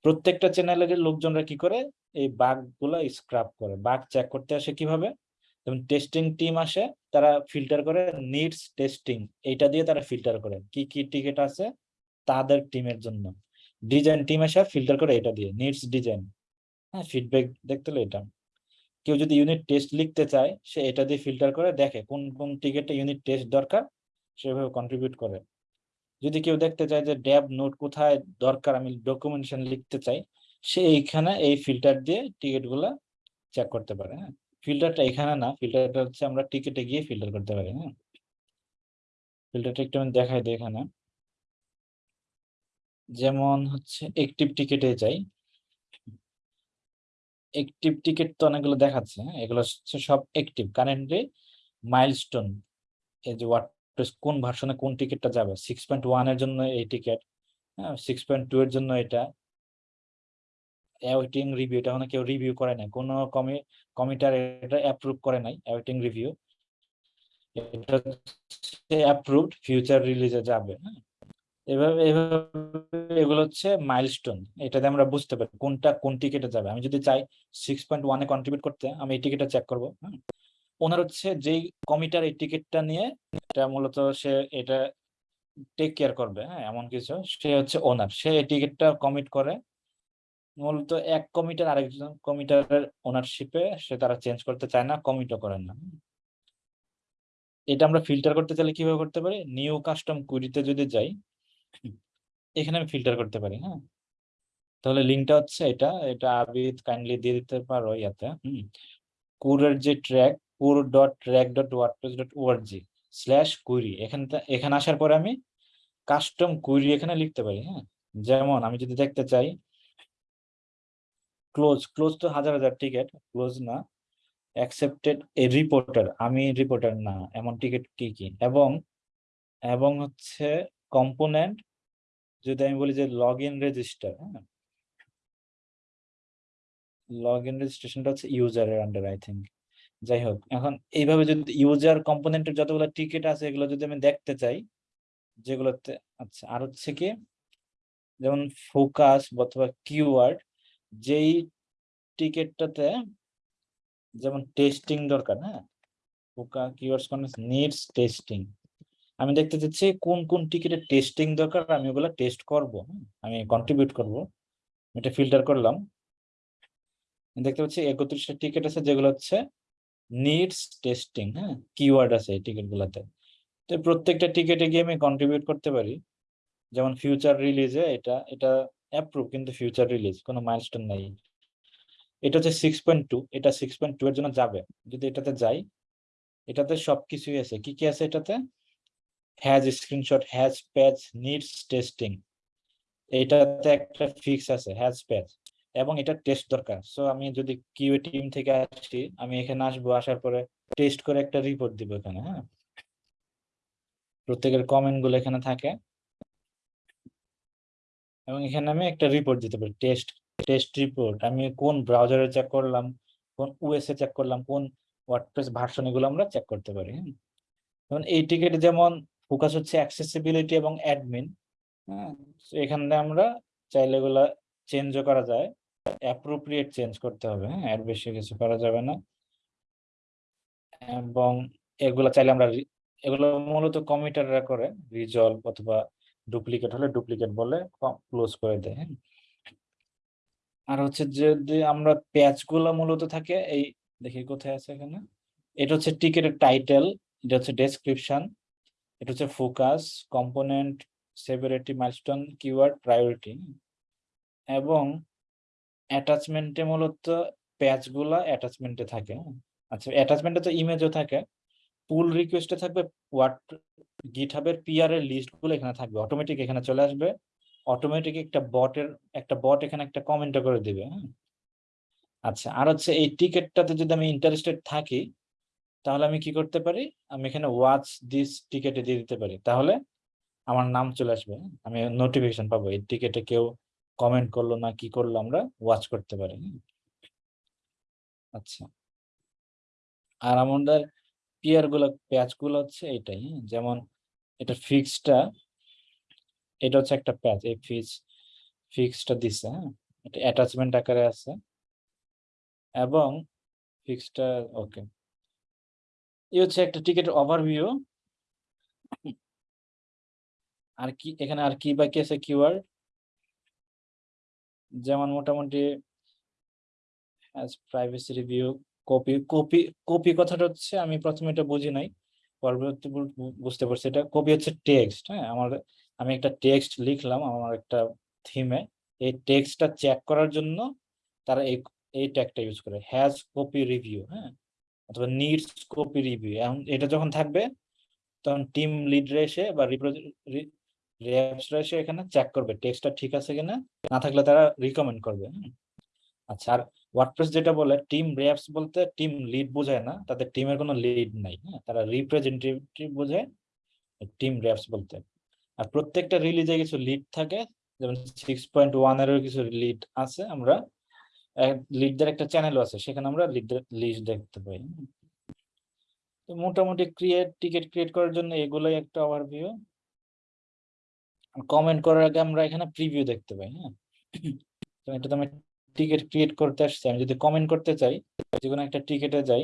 প্রত্যেকটা চ্যানেলের লোকজনরা কি করে? এই বাগগুলা স্ক্রাপ করে। বাগ চেক করতে আসে কীভাবে? যেমন টেস্টিং টিম আসে, তারা ফিল্টার করে নিডস টেস্টিং এইটা দিয়ে তারা ফিল্টার করে। কি কি টিকেট আছে? তাদের টিমের জন্য। ডিজাইন টিম এসে ফিল্টার করে এটা দিয়ে নিডস ডিজাইন হ্যাঁ ফিডব্যাক দেখতে হলে এটা। কেউ যদি ইউনিট টেস্ট লিখতে চায়, সে এটা দিয়ে ফিল্টার করে, দেখে কোন কোন টিকেটে ইউনিট টেস্ট দরকার সেভাবে কন্ট্রিবিউট করে। যদি কেউ দেখতে চায় যে ড্যাব নোট কোথায় দরকার? আমি ডকুমেন্টেশন লিখতে চাই। সে এইখানে এই ফিল্টার দিয়ে টিকিটগুলা চেক করতে পারে হ্যাঁ? ফিল্টারটা এখানে না ফিল্টারটা হচ্ছে আমরা টিকিটে গিয়ে ফিল্টার করতে পারি হ্যাঁ? ফিল্টারটা একটু আমি দেখাই দিই এখানে। যেমন হচ্ছে একটিভ টিকিটে যাই। একটিভ টিকিট তো অনেকগুলো দেখাচ্ছে হ্যাঁ? এগুলো হচ্ছে সব একটিভ কারেন্টলি মাইলস্টোন এই যে ওয়ার্ডপ্রেস কোন ভার্সনে কোন টিকিটটা যাবে? সিক্স পয়েন্ট ওয়ানের জন্য এই টিকিট হ্যাঁ? সিক্স পয়েন্ট টু এর জন্য এটা। অ্যাওয়েটিং রিভিউ এটা মানে কেউ রিভিউ করে নাই। কোনো কমি কমিটার এটা অ্যাপ্রুভ করে নাই অ্যাওয়েটিং রিভিউ এটা অ্যাপ্রুভড ফিউচার রিলিজে যাবে হ্যাঁ। এভাবে এভাবে এগুলো হচ্ছে মাইলস্টোন এটাতে আমরা বুঝতে পারি কোনটা, কোন টিকিটে যাবে। আমি যদি চাই সিক্স পয়েন্ট ওয়ানে কন্ট্রিবিউট করতে, আমি এই টিকিটটা চেক করব হ্যাঁ। ওনার হচ্ছে যেই কমিটার এই টিকিটটা নিয়ে, এটা মূলত সে এটা টেক কেয়ার করবে হ্যাঁ এমন কিছু। সে হচ্ছে ওনার সে এই টিকিটটা কমিট করে মূলত এক কমিটার আরেকজন কমিটারের ওনারশিপে সে তারা চেঞ্জ করতে চায় না কমিটও করেন না। এটা আমরা ফিল্টার করতে চাইলে কীভাবে করতে পারি? নিউ কাস্টম কুইরিতে যদি যাই, এখানে আমি ফিল্টার করতে পারি হ্যাঁ? তাহলে লিঙ্কটা হচ্ছে এটা এটা আবিদ কাইন্ডলি দিয়ে দিতে পারো ইয়াতে, হুম? কুরের যে Trac core dot Trac dot WordPress dot org slash query এখানে এখানে আসার পরে আমি কাস্টম কুইরি এখানে লিখতে পারি হ্যাঁ? যেমন আমি যদি দেখতে চাই ক্লোজ ক্লোজ তো হাজার হাজার টিকিট ক্লোজ না। অ্যাকসেপ্টেড এ রিপোর্টার আমি রিপোর্টার না, এমন টিকিট কি কি? এবং এবং হচ্ছে কম্পোনেন্ট যদি আমি বলি যে লগ ইন রেজিস্টার হ্যাঁ? লগ ইন রেজিস্ট্রেশনটা হচ্ছে ইউজারের আন্ডার আই থিঙ্ক যাই হোক, এখন এইভাবে যদি ইউজার কম্পোনেন্টের যতগুলো টিকিট আছে, এগুলো যদি আমি দেখতে চাই, যেগুলোতে আচ্ছা আর হচ্ছে কি? যেমন ফোকাস অথবা কিওয়ার্ড যেই টিকিটটাতে যেমন টেস্টিং দরকার হ্যাঁ? ফোকা কিওয়ার্ডস কোন নিডস টেস্টিং আমি দেখতে চাচ্ছি কোন কোন টিকিটের টেস্টিং দরকার, আমি ওগুলো টেস্ট করব আমি কন্ট্রিবিউট করব। এটা ফিল্টার করলাম। দেখতে পাচ্ছি একত্রিশটা টিকিট আছে যেগুলো হচ্ছে নিডস টেস্টিং হ্যাঁ? কিওয়ার্ড আছে এই টিকিট গুলাতে তো প্রত্যেকটা টিকিটে গিয়ে আমি কন্ট্রিবিউট করতে পারি। যেমন ফিউচার রিলিজে এটা এটা অ্যাপ্রুভ কিন্তু ফিউচার রিলিজ কোনো মাইলস্টোন নাই। এটা হচ্ছে সিক্স পয়েন্ট টু এটা সিক্স পয়েন্ট টু এর জন্য যাবে। যদি এটাতে যাই, এটাতে সবকিছুই আছে। কি কি আছে এটাতে? Has screenshot has patch needs testing এটাতে একটা ফিক্স আছে হ্যাজ প্যাচ এবং এটা টেস্ট দরকার। সো আমি যদি কিউএ টিম থেকে আসি, আমি এখানে আসব, আসার পরে টেস্ট করে একটা রিপোর্ট দিব এখানে হ্যাঁ? প্রত্যেকের কমেন্টগুলো এখানে থাকে। এবং এখানে আমি একটা রিপোর্ট দিতে পারি টেস্ট টেস্ট রিপোর্ট আমি কোন ব্রাউজারে চেক করলাম, কোন ওএস এ চেক করলাম, কোন ওয়ার্ডপ্রেস ভার্সন এগুলো আমরা চেক করতে পারি যেমন এই টিকেটে যেমন ফোকাস হচ্ছে অ্যাক্সেসিবিলিটি এবং অ্যাডমিন হ্যাঁ এখানে আমরা চাইলে এগুলা চেঞ্জও করা যায় অ্যাপ্রোপ্রিয়েট চেঞ্জ করতে হবে হ্যাঁ? এর বেশি কিছু করা যাবে না। এবং এগুলা চাইলে আমরা এগুলো মূলত কমিটাররা করে রিজলভ অথবা ডুপ্লিকেট হলে ডুপ্লিকেট বলে ক্লোজ করে দেয় হ্যাঁ? আর হচ্ছে যদি আমরা প্যাচগুলা মূলত থাকে, এই দেখি কোথায় আছে এখানে? এটা হচ্ছে টিকেটের টাইটেল এটা হচ্ছে ডেসক্রিপশন এটা হচ্ছে focus component severity milestone keyword priority এবং অ্যাটাচমেন্টে মূলত প্যাচগুলা অ্যাটাচমেন্টে থাকে হ্যাঁ। আচ্ছা অ্যাটাচমেন্টে তো ইমেজও থাকে। পুল রিকোয়েস্টে থাকবে হোয়াট গিটহাবের পিআর এর লিস্টগুলো এখানে থাকবে। অটোমেটিক এখানে চলে আসবে। অটোমেটিক একটা বটের একটা বট এখানে একটা কমেন্ট করে দিবে হ্যাঁ? আচ্ছা আর হচ্ছে এই টিকেটটাতে যদি আমি ইন্টারেস্টেড থাকি, তাহলে আমি কি করতে পারি? আমি এখানে ওয়াচ দিস টিকেটে দিয়ে দিতে পারি। তাহলে আমার নাম চলে আসবে হ্যাঁ? আমি নোটিফিকেশন পাবো, এই টিকেটে কেউ কমেন্ট করল না কি করল আমরা ওয়াচ করতে পারি হ্যাঁ? আচ্ছা। আর আমাদের পিয়ারগুলো প্যাচগুলো হচ্ছে এটাই হ্যাঁ? যেমন এটা ফিক্সটা এটা হচ্ছে একটা প্যাচ এই ফিক্স ফিক্সটা দিছে হ্যাঁ? এটা অ্যাটাচমেন্ট আকারে আছে। এবং ফিক্সটা ওকে এই হচ্ছে একটা টিকেটের ওভারভিউ আর কি, এখানে আর কি বাকি আছে কিওয়ার্ড যেমন মোটামুটি privacy review copy copy copy কথাটা হচ্ছে আমি প্রথমে এটা বুঝি নাই, পরবর্তী বুঝতে পারছি এটা। কপি হচ্ছে টেক্সট হ্যাঁ? আমার, আমি একটা টেক্সট লিখলাম আমার একটা থিমে এই টেক্সটটা চেক করার জন্য তারা এই এই ট্যাগটা ইউজ করে। হ্যাজ কপি রিভিউ হ্যাঁ? অথবা নিডস কপি রিভিউ এখন এটা যখন থাকবে, তখন টিম লিডরা এসে বা রিপ্রেজেন্টেটিভরা এসে এখানে চেক করবে টেক্সটটা ঠিক আছে কিনা? না থাকলে তারা রিকমেন্ড করবে হ্যাঁ? আচ্ছা আর ওয়ার্ডপ্রেস যেটা বলে টিম র্যাপস বলতে টিম লিড বোঝায় না তাদের টিমের কোনো লিড নাই হ্যাঁ? তারা রিপ্রেজেন্টেটিভ বোঝায় টিম র্যাপস বলতে। আর প্রত্যেকটা রিলিজে কিছু লিড থাকে, যেমন সিক্স পয়েন্ট ওয়ানেরও কিছু লিড আছে আমরা। লিডদের একটা চ্যানেলও আছে, সেখানে আমরা লিডদের লিস্ট দেখতে পাই তো মোটামুটি ক্রিয়েট টিকিট ক্রিয়েট করার জন্য এগুলোই একটা ওভারভিউ কমেন্ট করার আগে আমরা এখানে প্রিভিউ দেখতে পাই হ্যাঁ? এটা তো আমি টিকিট ক্রিয়েট করতে আসছি, আমি যদি কমেন্ট করতে চাই, যে কোনো একটা টিকেটে যাই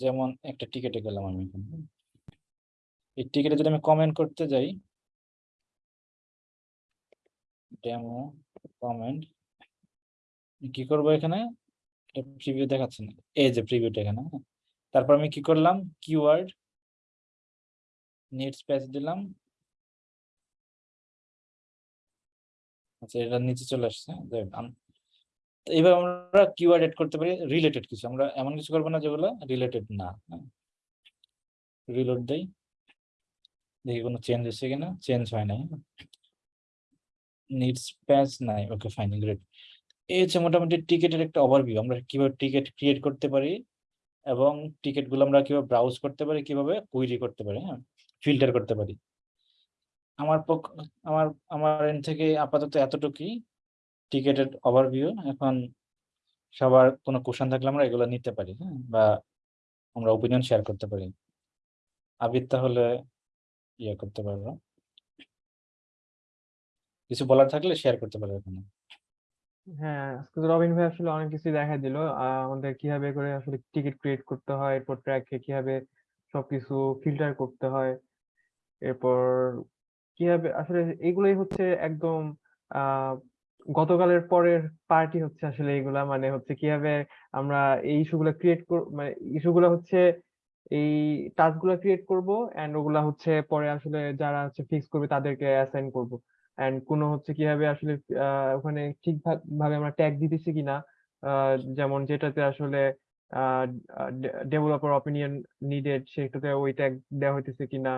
যেমন একটা টিকেটে গেলাম আমি এই টিকেটে যদি আমি কমেন্ট করতে যাই ডেমো কমেন্ট কি করব এখানে? প্রিভিউ দেখাচ্ছে না। এই যে প্রিভিউটা এখানে হ্যাঁ। তারপর আমি কি করলাম? কিওয়ার্ড নেট স্পেস দিলাম। আচ্ছা এটা নিচে চলে আসছে হ্যাঁ, এবার আমরা কিওয়ার্ড এড করতে পারি রিলেটেড কিছু। আমরা এমন কিছু করব না যেগুলো রিলেটেড না রিলোড দেই দেখি কোনো চেঞ্জ হচ্ছে কিনা চেঞ্জ হয় নাই। নিডস প্যাচ নাই ওকে ফাইন গ্রেট এই হচ্ছে মোটামুটি টিকেটের একটা ওভারভিউ আমরা কীভাবে টিকিট ক্রিয়েট করতে পারি এবং টিকিটগুলো আমরা কীভাবে ব্রাউজ করতে পারি কীভাবে কুইরি করতে পারি হ্যাঁ? ফিল্টার করতে পারি। আমার পক্ষ, আমার আমার এন্ড থেকে আপাতত এতটুকুই। টিকেটের ওভারভিউ এখন সবার কোনো কোশ্চেন থাকলে আমরা এগুলো নিতে পারি হ্যাঁ? বা আমরা ওপিনিয়ন শেয়ার করতে পারি। আবির তাহলে ইয়ে করতে পারব। কিছু বলার থাকলে শেয়ার করতে পারবে এখানে। হ্যাঁ আজকে রবিন ভাই আসলে অনেক কিছু দেখা দিল। আমাদের কীভাবে করে আসলে টিকিট ক্রিয়েট করতে হয়, এরপর ট্র্যাকে কীভাবে সবকিছু ফিল্টার করতে হয়, এরপর কীভাবে আসলে এগুলোই হচ্ছে একদম গতকালের পরের পার্টি হচ্ছে আসলে এগুলা। মানে হচ্ছে কীভাবে আমরা এই ইস্যুগুলো ক্রিয়েট কর মানে ইস্যুগুলো হচ্ছে এই টাস্কগুলো ক্রিয়েট করব এন্ড ওগুলা হচ্ছে পরে আসলে যারা হচ্ছে ফিক্স করবে তাদেরকে অ্যাসাইন করব। এন্ড কোনো হচ্ছে কীভাবে আসলে ওখানে ঠিকঠাক ভাবে আমরা ট্যাগ দিতেছি কিনা যেমন যেটাতে আসলে ডেভেলপার অপিনিয়ন নিডেড সেটাতে ওই ট্যাগ দেওয়া হইতেছে কিনা।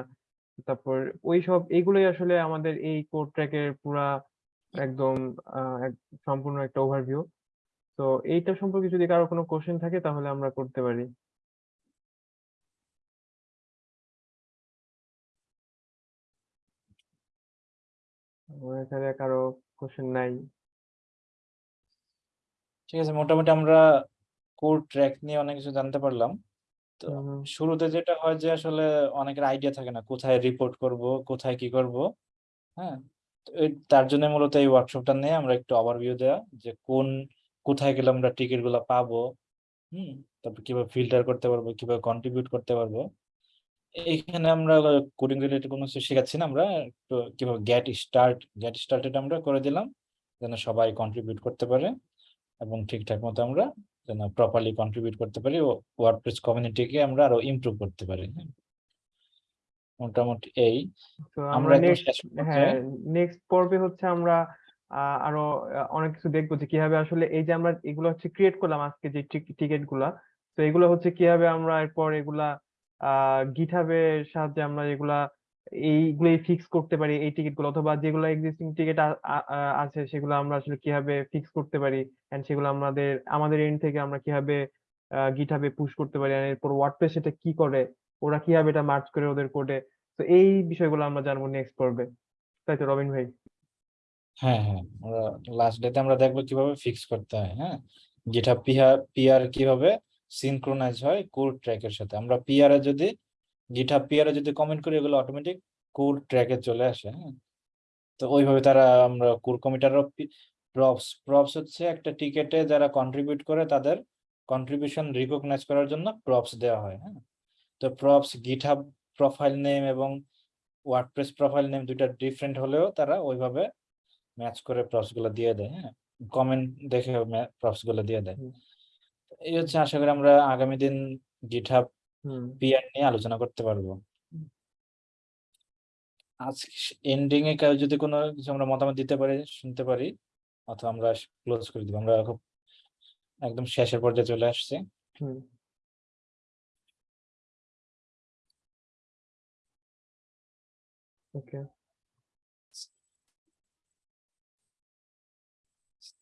তারপর ওই সব এইগুলোই আসলে আমাদের এই কোড ট্র্যাকের পুরা একদম সম্পূর্ণ একটা ওভারভিউ তো এইটা সম্পর্কে যদি কারও কোনো কোশ্চেন থাকে, তাহলে আমরা করতে পারি। কারও কোশ্চেন নাই। ঠিক আছে, মোটামুটি আমরা কোড ট্র্যাক নিয়ে অনেক কিছু জানতে পারলাম। তো। শুরুতে যেটা হয় যে আসলে অনেকের আইডিয়া থাকে না কোথায় রিপোর্ট করব কোথায় কি করব হ্যাঁ? তার জন্য মূলত এই ওয়ার্কশপটা নিয়ে আমরা একটু ওভারভিউ দেওয়া যে কোন কোথায় গেলে আমরা টিকিটগুলা পাবো হুম? তারপর কীভাবে ফিল্টার করতে পারব কীভাবে কন্ট্রিবিউট করতে পারব। এখানে আমরা কোডিং রিলেটেড কোনো কিছু শেখাচ্ছি না আমরা একটু কীভাবে গেট স্টার্ট গেট স্টার্টেড আমরা করে দিলাম যেন সবাই কন্ট্রিবিউট করতে পারে এবং ঠিকঠাক মতো আমরা যেন প্রপারলি কন্ট্রিবিউট করতে পারি ওয়ার্ডপ্রেস কমিউনিটিকে আমরা আরও ইমপ্রুভ করতে পারি। মোটামুটি এই আমরা হ্যাঁ নেক্সট পর্বে হচ্ছে আমরা আরও অনেক কিছু দেখব যে কীভাবে আসলে এই যে আমরা এগুলো হচ্ছে ক্রিয়েট করলাম আজকে যে টিকিটগুলা তো এগুলো হচ্ছে কীভাবে আমরা এরপর এগুলা আহ গিটহাবের সাহায্যে আমরা এগুলা এইগুলোই ফিক্স করতে পারি, এই টিকিটগুলো, অথবা যেগুলো এক্সিস্টিং টিকিট আছে, সেগুলো আমরা আসলে কীভাবে ফিক্স করতে পারি এন্ড সেগুলো আমাদের আমাদের এন্ড থেকে আমরা কীভাবে গিটহাবে পুশ করতে পারি আর এরপর ওয়ার্ডপ্রেস এটা কি করে, ওরা কীভাবে এটা মার্চ করে ওদের কোডে তো এই বিষয়গুলো আমরা জানব নেক্সট পর্বে। তাই তো, রবিন ভাই? হ্যাঁ হ্যাঁ আমরা লাস্ট ডেতে আমরা দেখব কীভাবে ফিক্স করতে হয় হ্যাঁ? যেটা পিআর পিআর কীভাবে সিনক্রোনাইজ হয় কোড ট্র্যাকের সাথে। আমরা পিআর এ যদি গিটহাব পিআর এ যদি কমেন্ট করি এগুলো অটোমেটিক কোড ট্র্যাকে চলে আসে হ্যাঁ? তো ওইভাবে তারা আমরা কোর কমিটার প্রপস প্রপস হচ্ছে একটা টিকেটে যারা কন্ট্রিবিউট করে তাদের কন্ট্রিবিউশন রিকগনাইজ করার জন্য প্রপস দেওয়া হয় হ্যাঁ? তো প্রপস গিটহাব প্রোফাইল নেম এবং ওয়ার্ডপ্রেস প্রোফাইল নেম দুইটা ডিফারেন্ট হলেও তারা ওইভাবে ম্যাচ করে প্রপসগুলো দিয়ে দেয় হ্যাঁ? কমেন্ট দেখে প্রপসগুলো দিয়ে দেয়। এই হচ্ছে আশা করি আমরা আগামী দিন গিটহাব পিআর নিয়ে আলোচনা করতে পারব। আজকে এন্ডিং এ কেউ যদি কোনো কিছু আমরা মতামত দিতে পারি শুনতে পারি অথবা আমরা ক্লোজ করে দিব। আমরা খুব একদম শেষের পর্যায়ে চলে আসছি।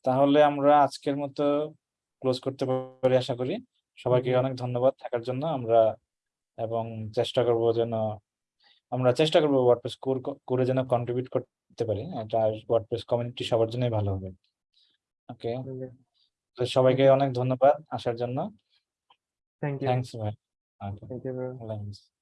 তাহলে আমরা আজকের মতো ক্লোজ করতে পারি আশা করি। সবাইকে অনেক ধন্যবাদ থাকার জন্য। আমরা এবং চেষ্টা করব যেন আমরা চেষ্টা করব ওয়ার্ডপ্রেস কোর করে যেন কন্ট্রিবিউট করতে পারি। এটা ওয়ার্ডপ্রেস কমিউনিটি সবার জন্যই ভালো হবে। ওকে তো সবাইকে অনেক ধন্যবাদ আসার জন্য। থ্যাংক ইউ থ্যাংকস ভাই। Thank you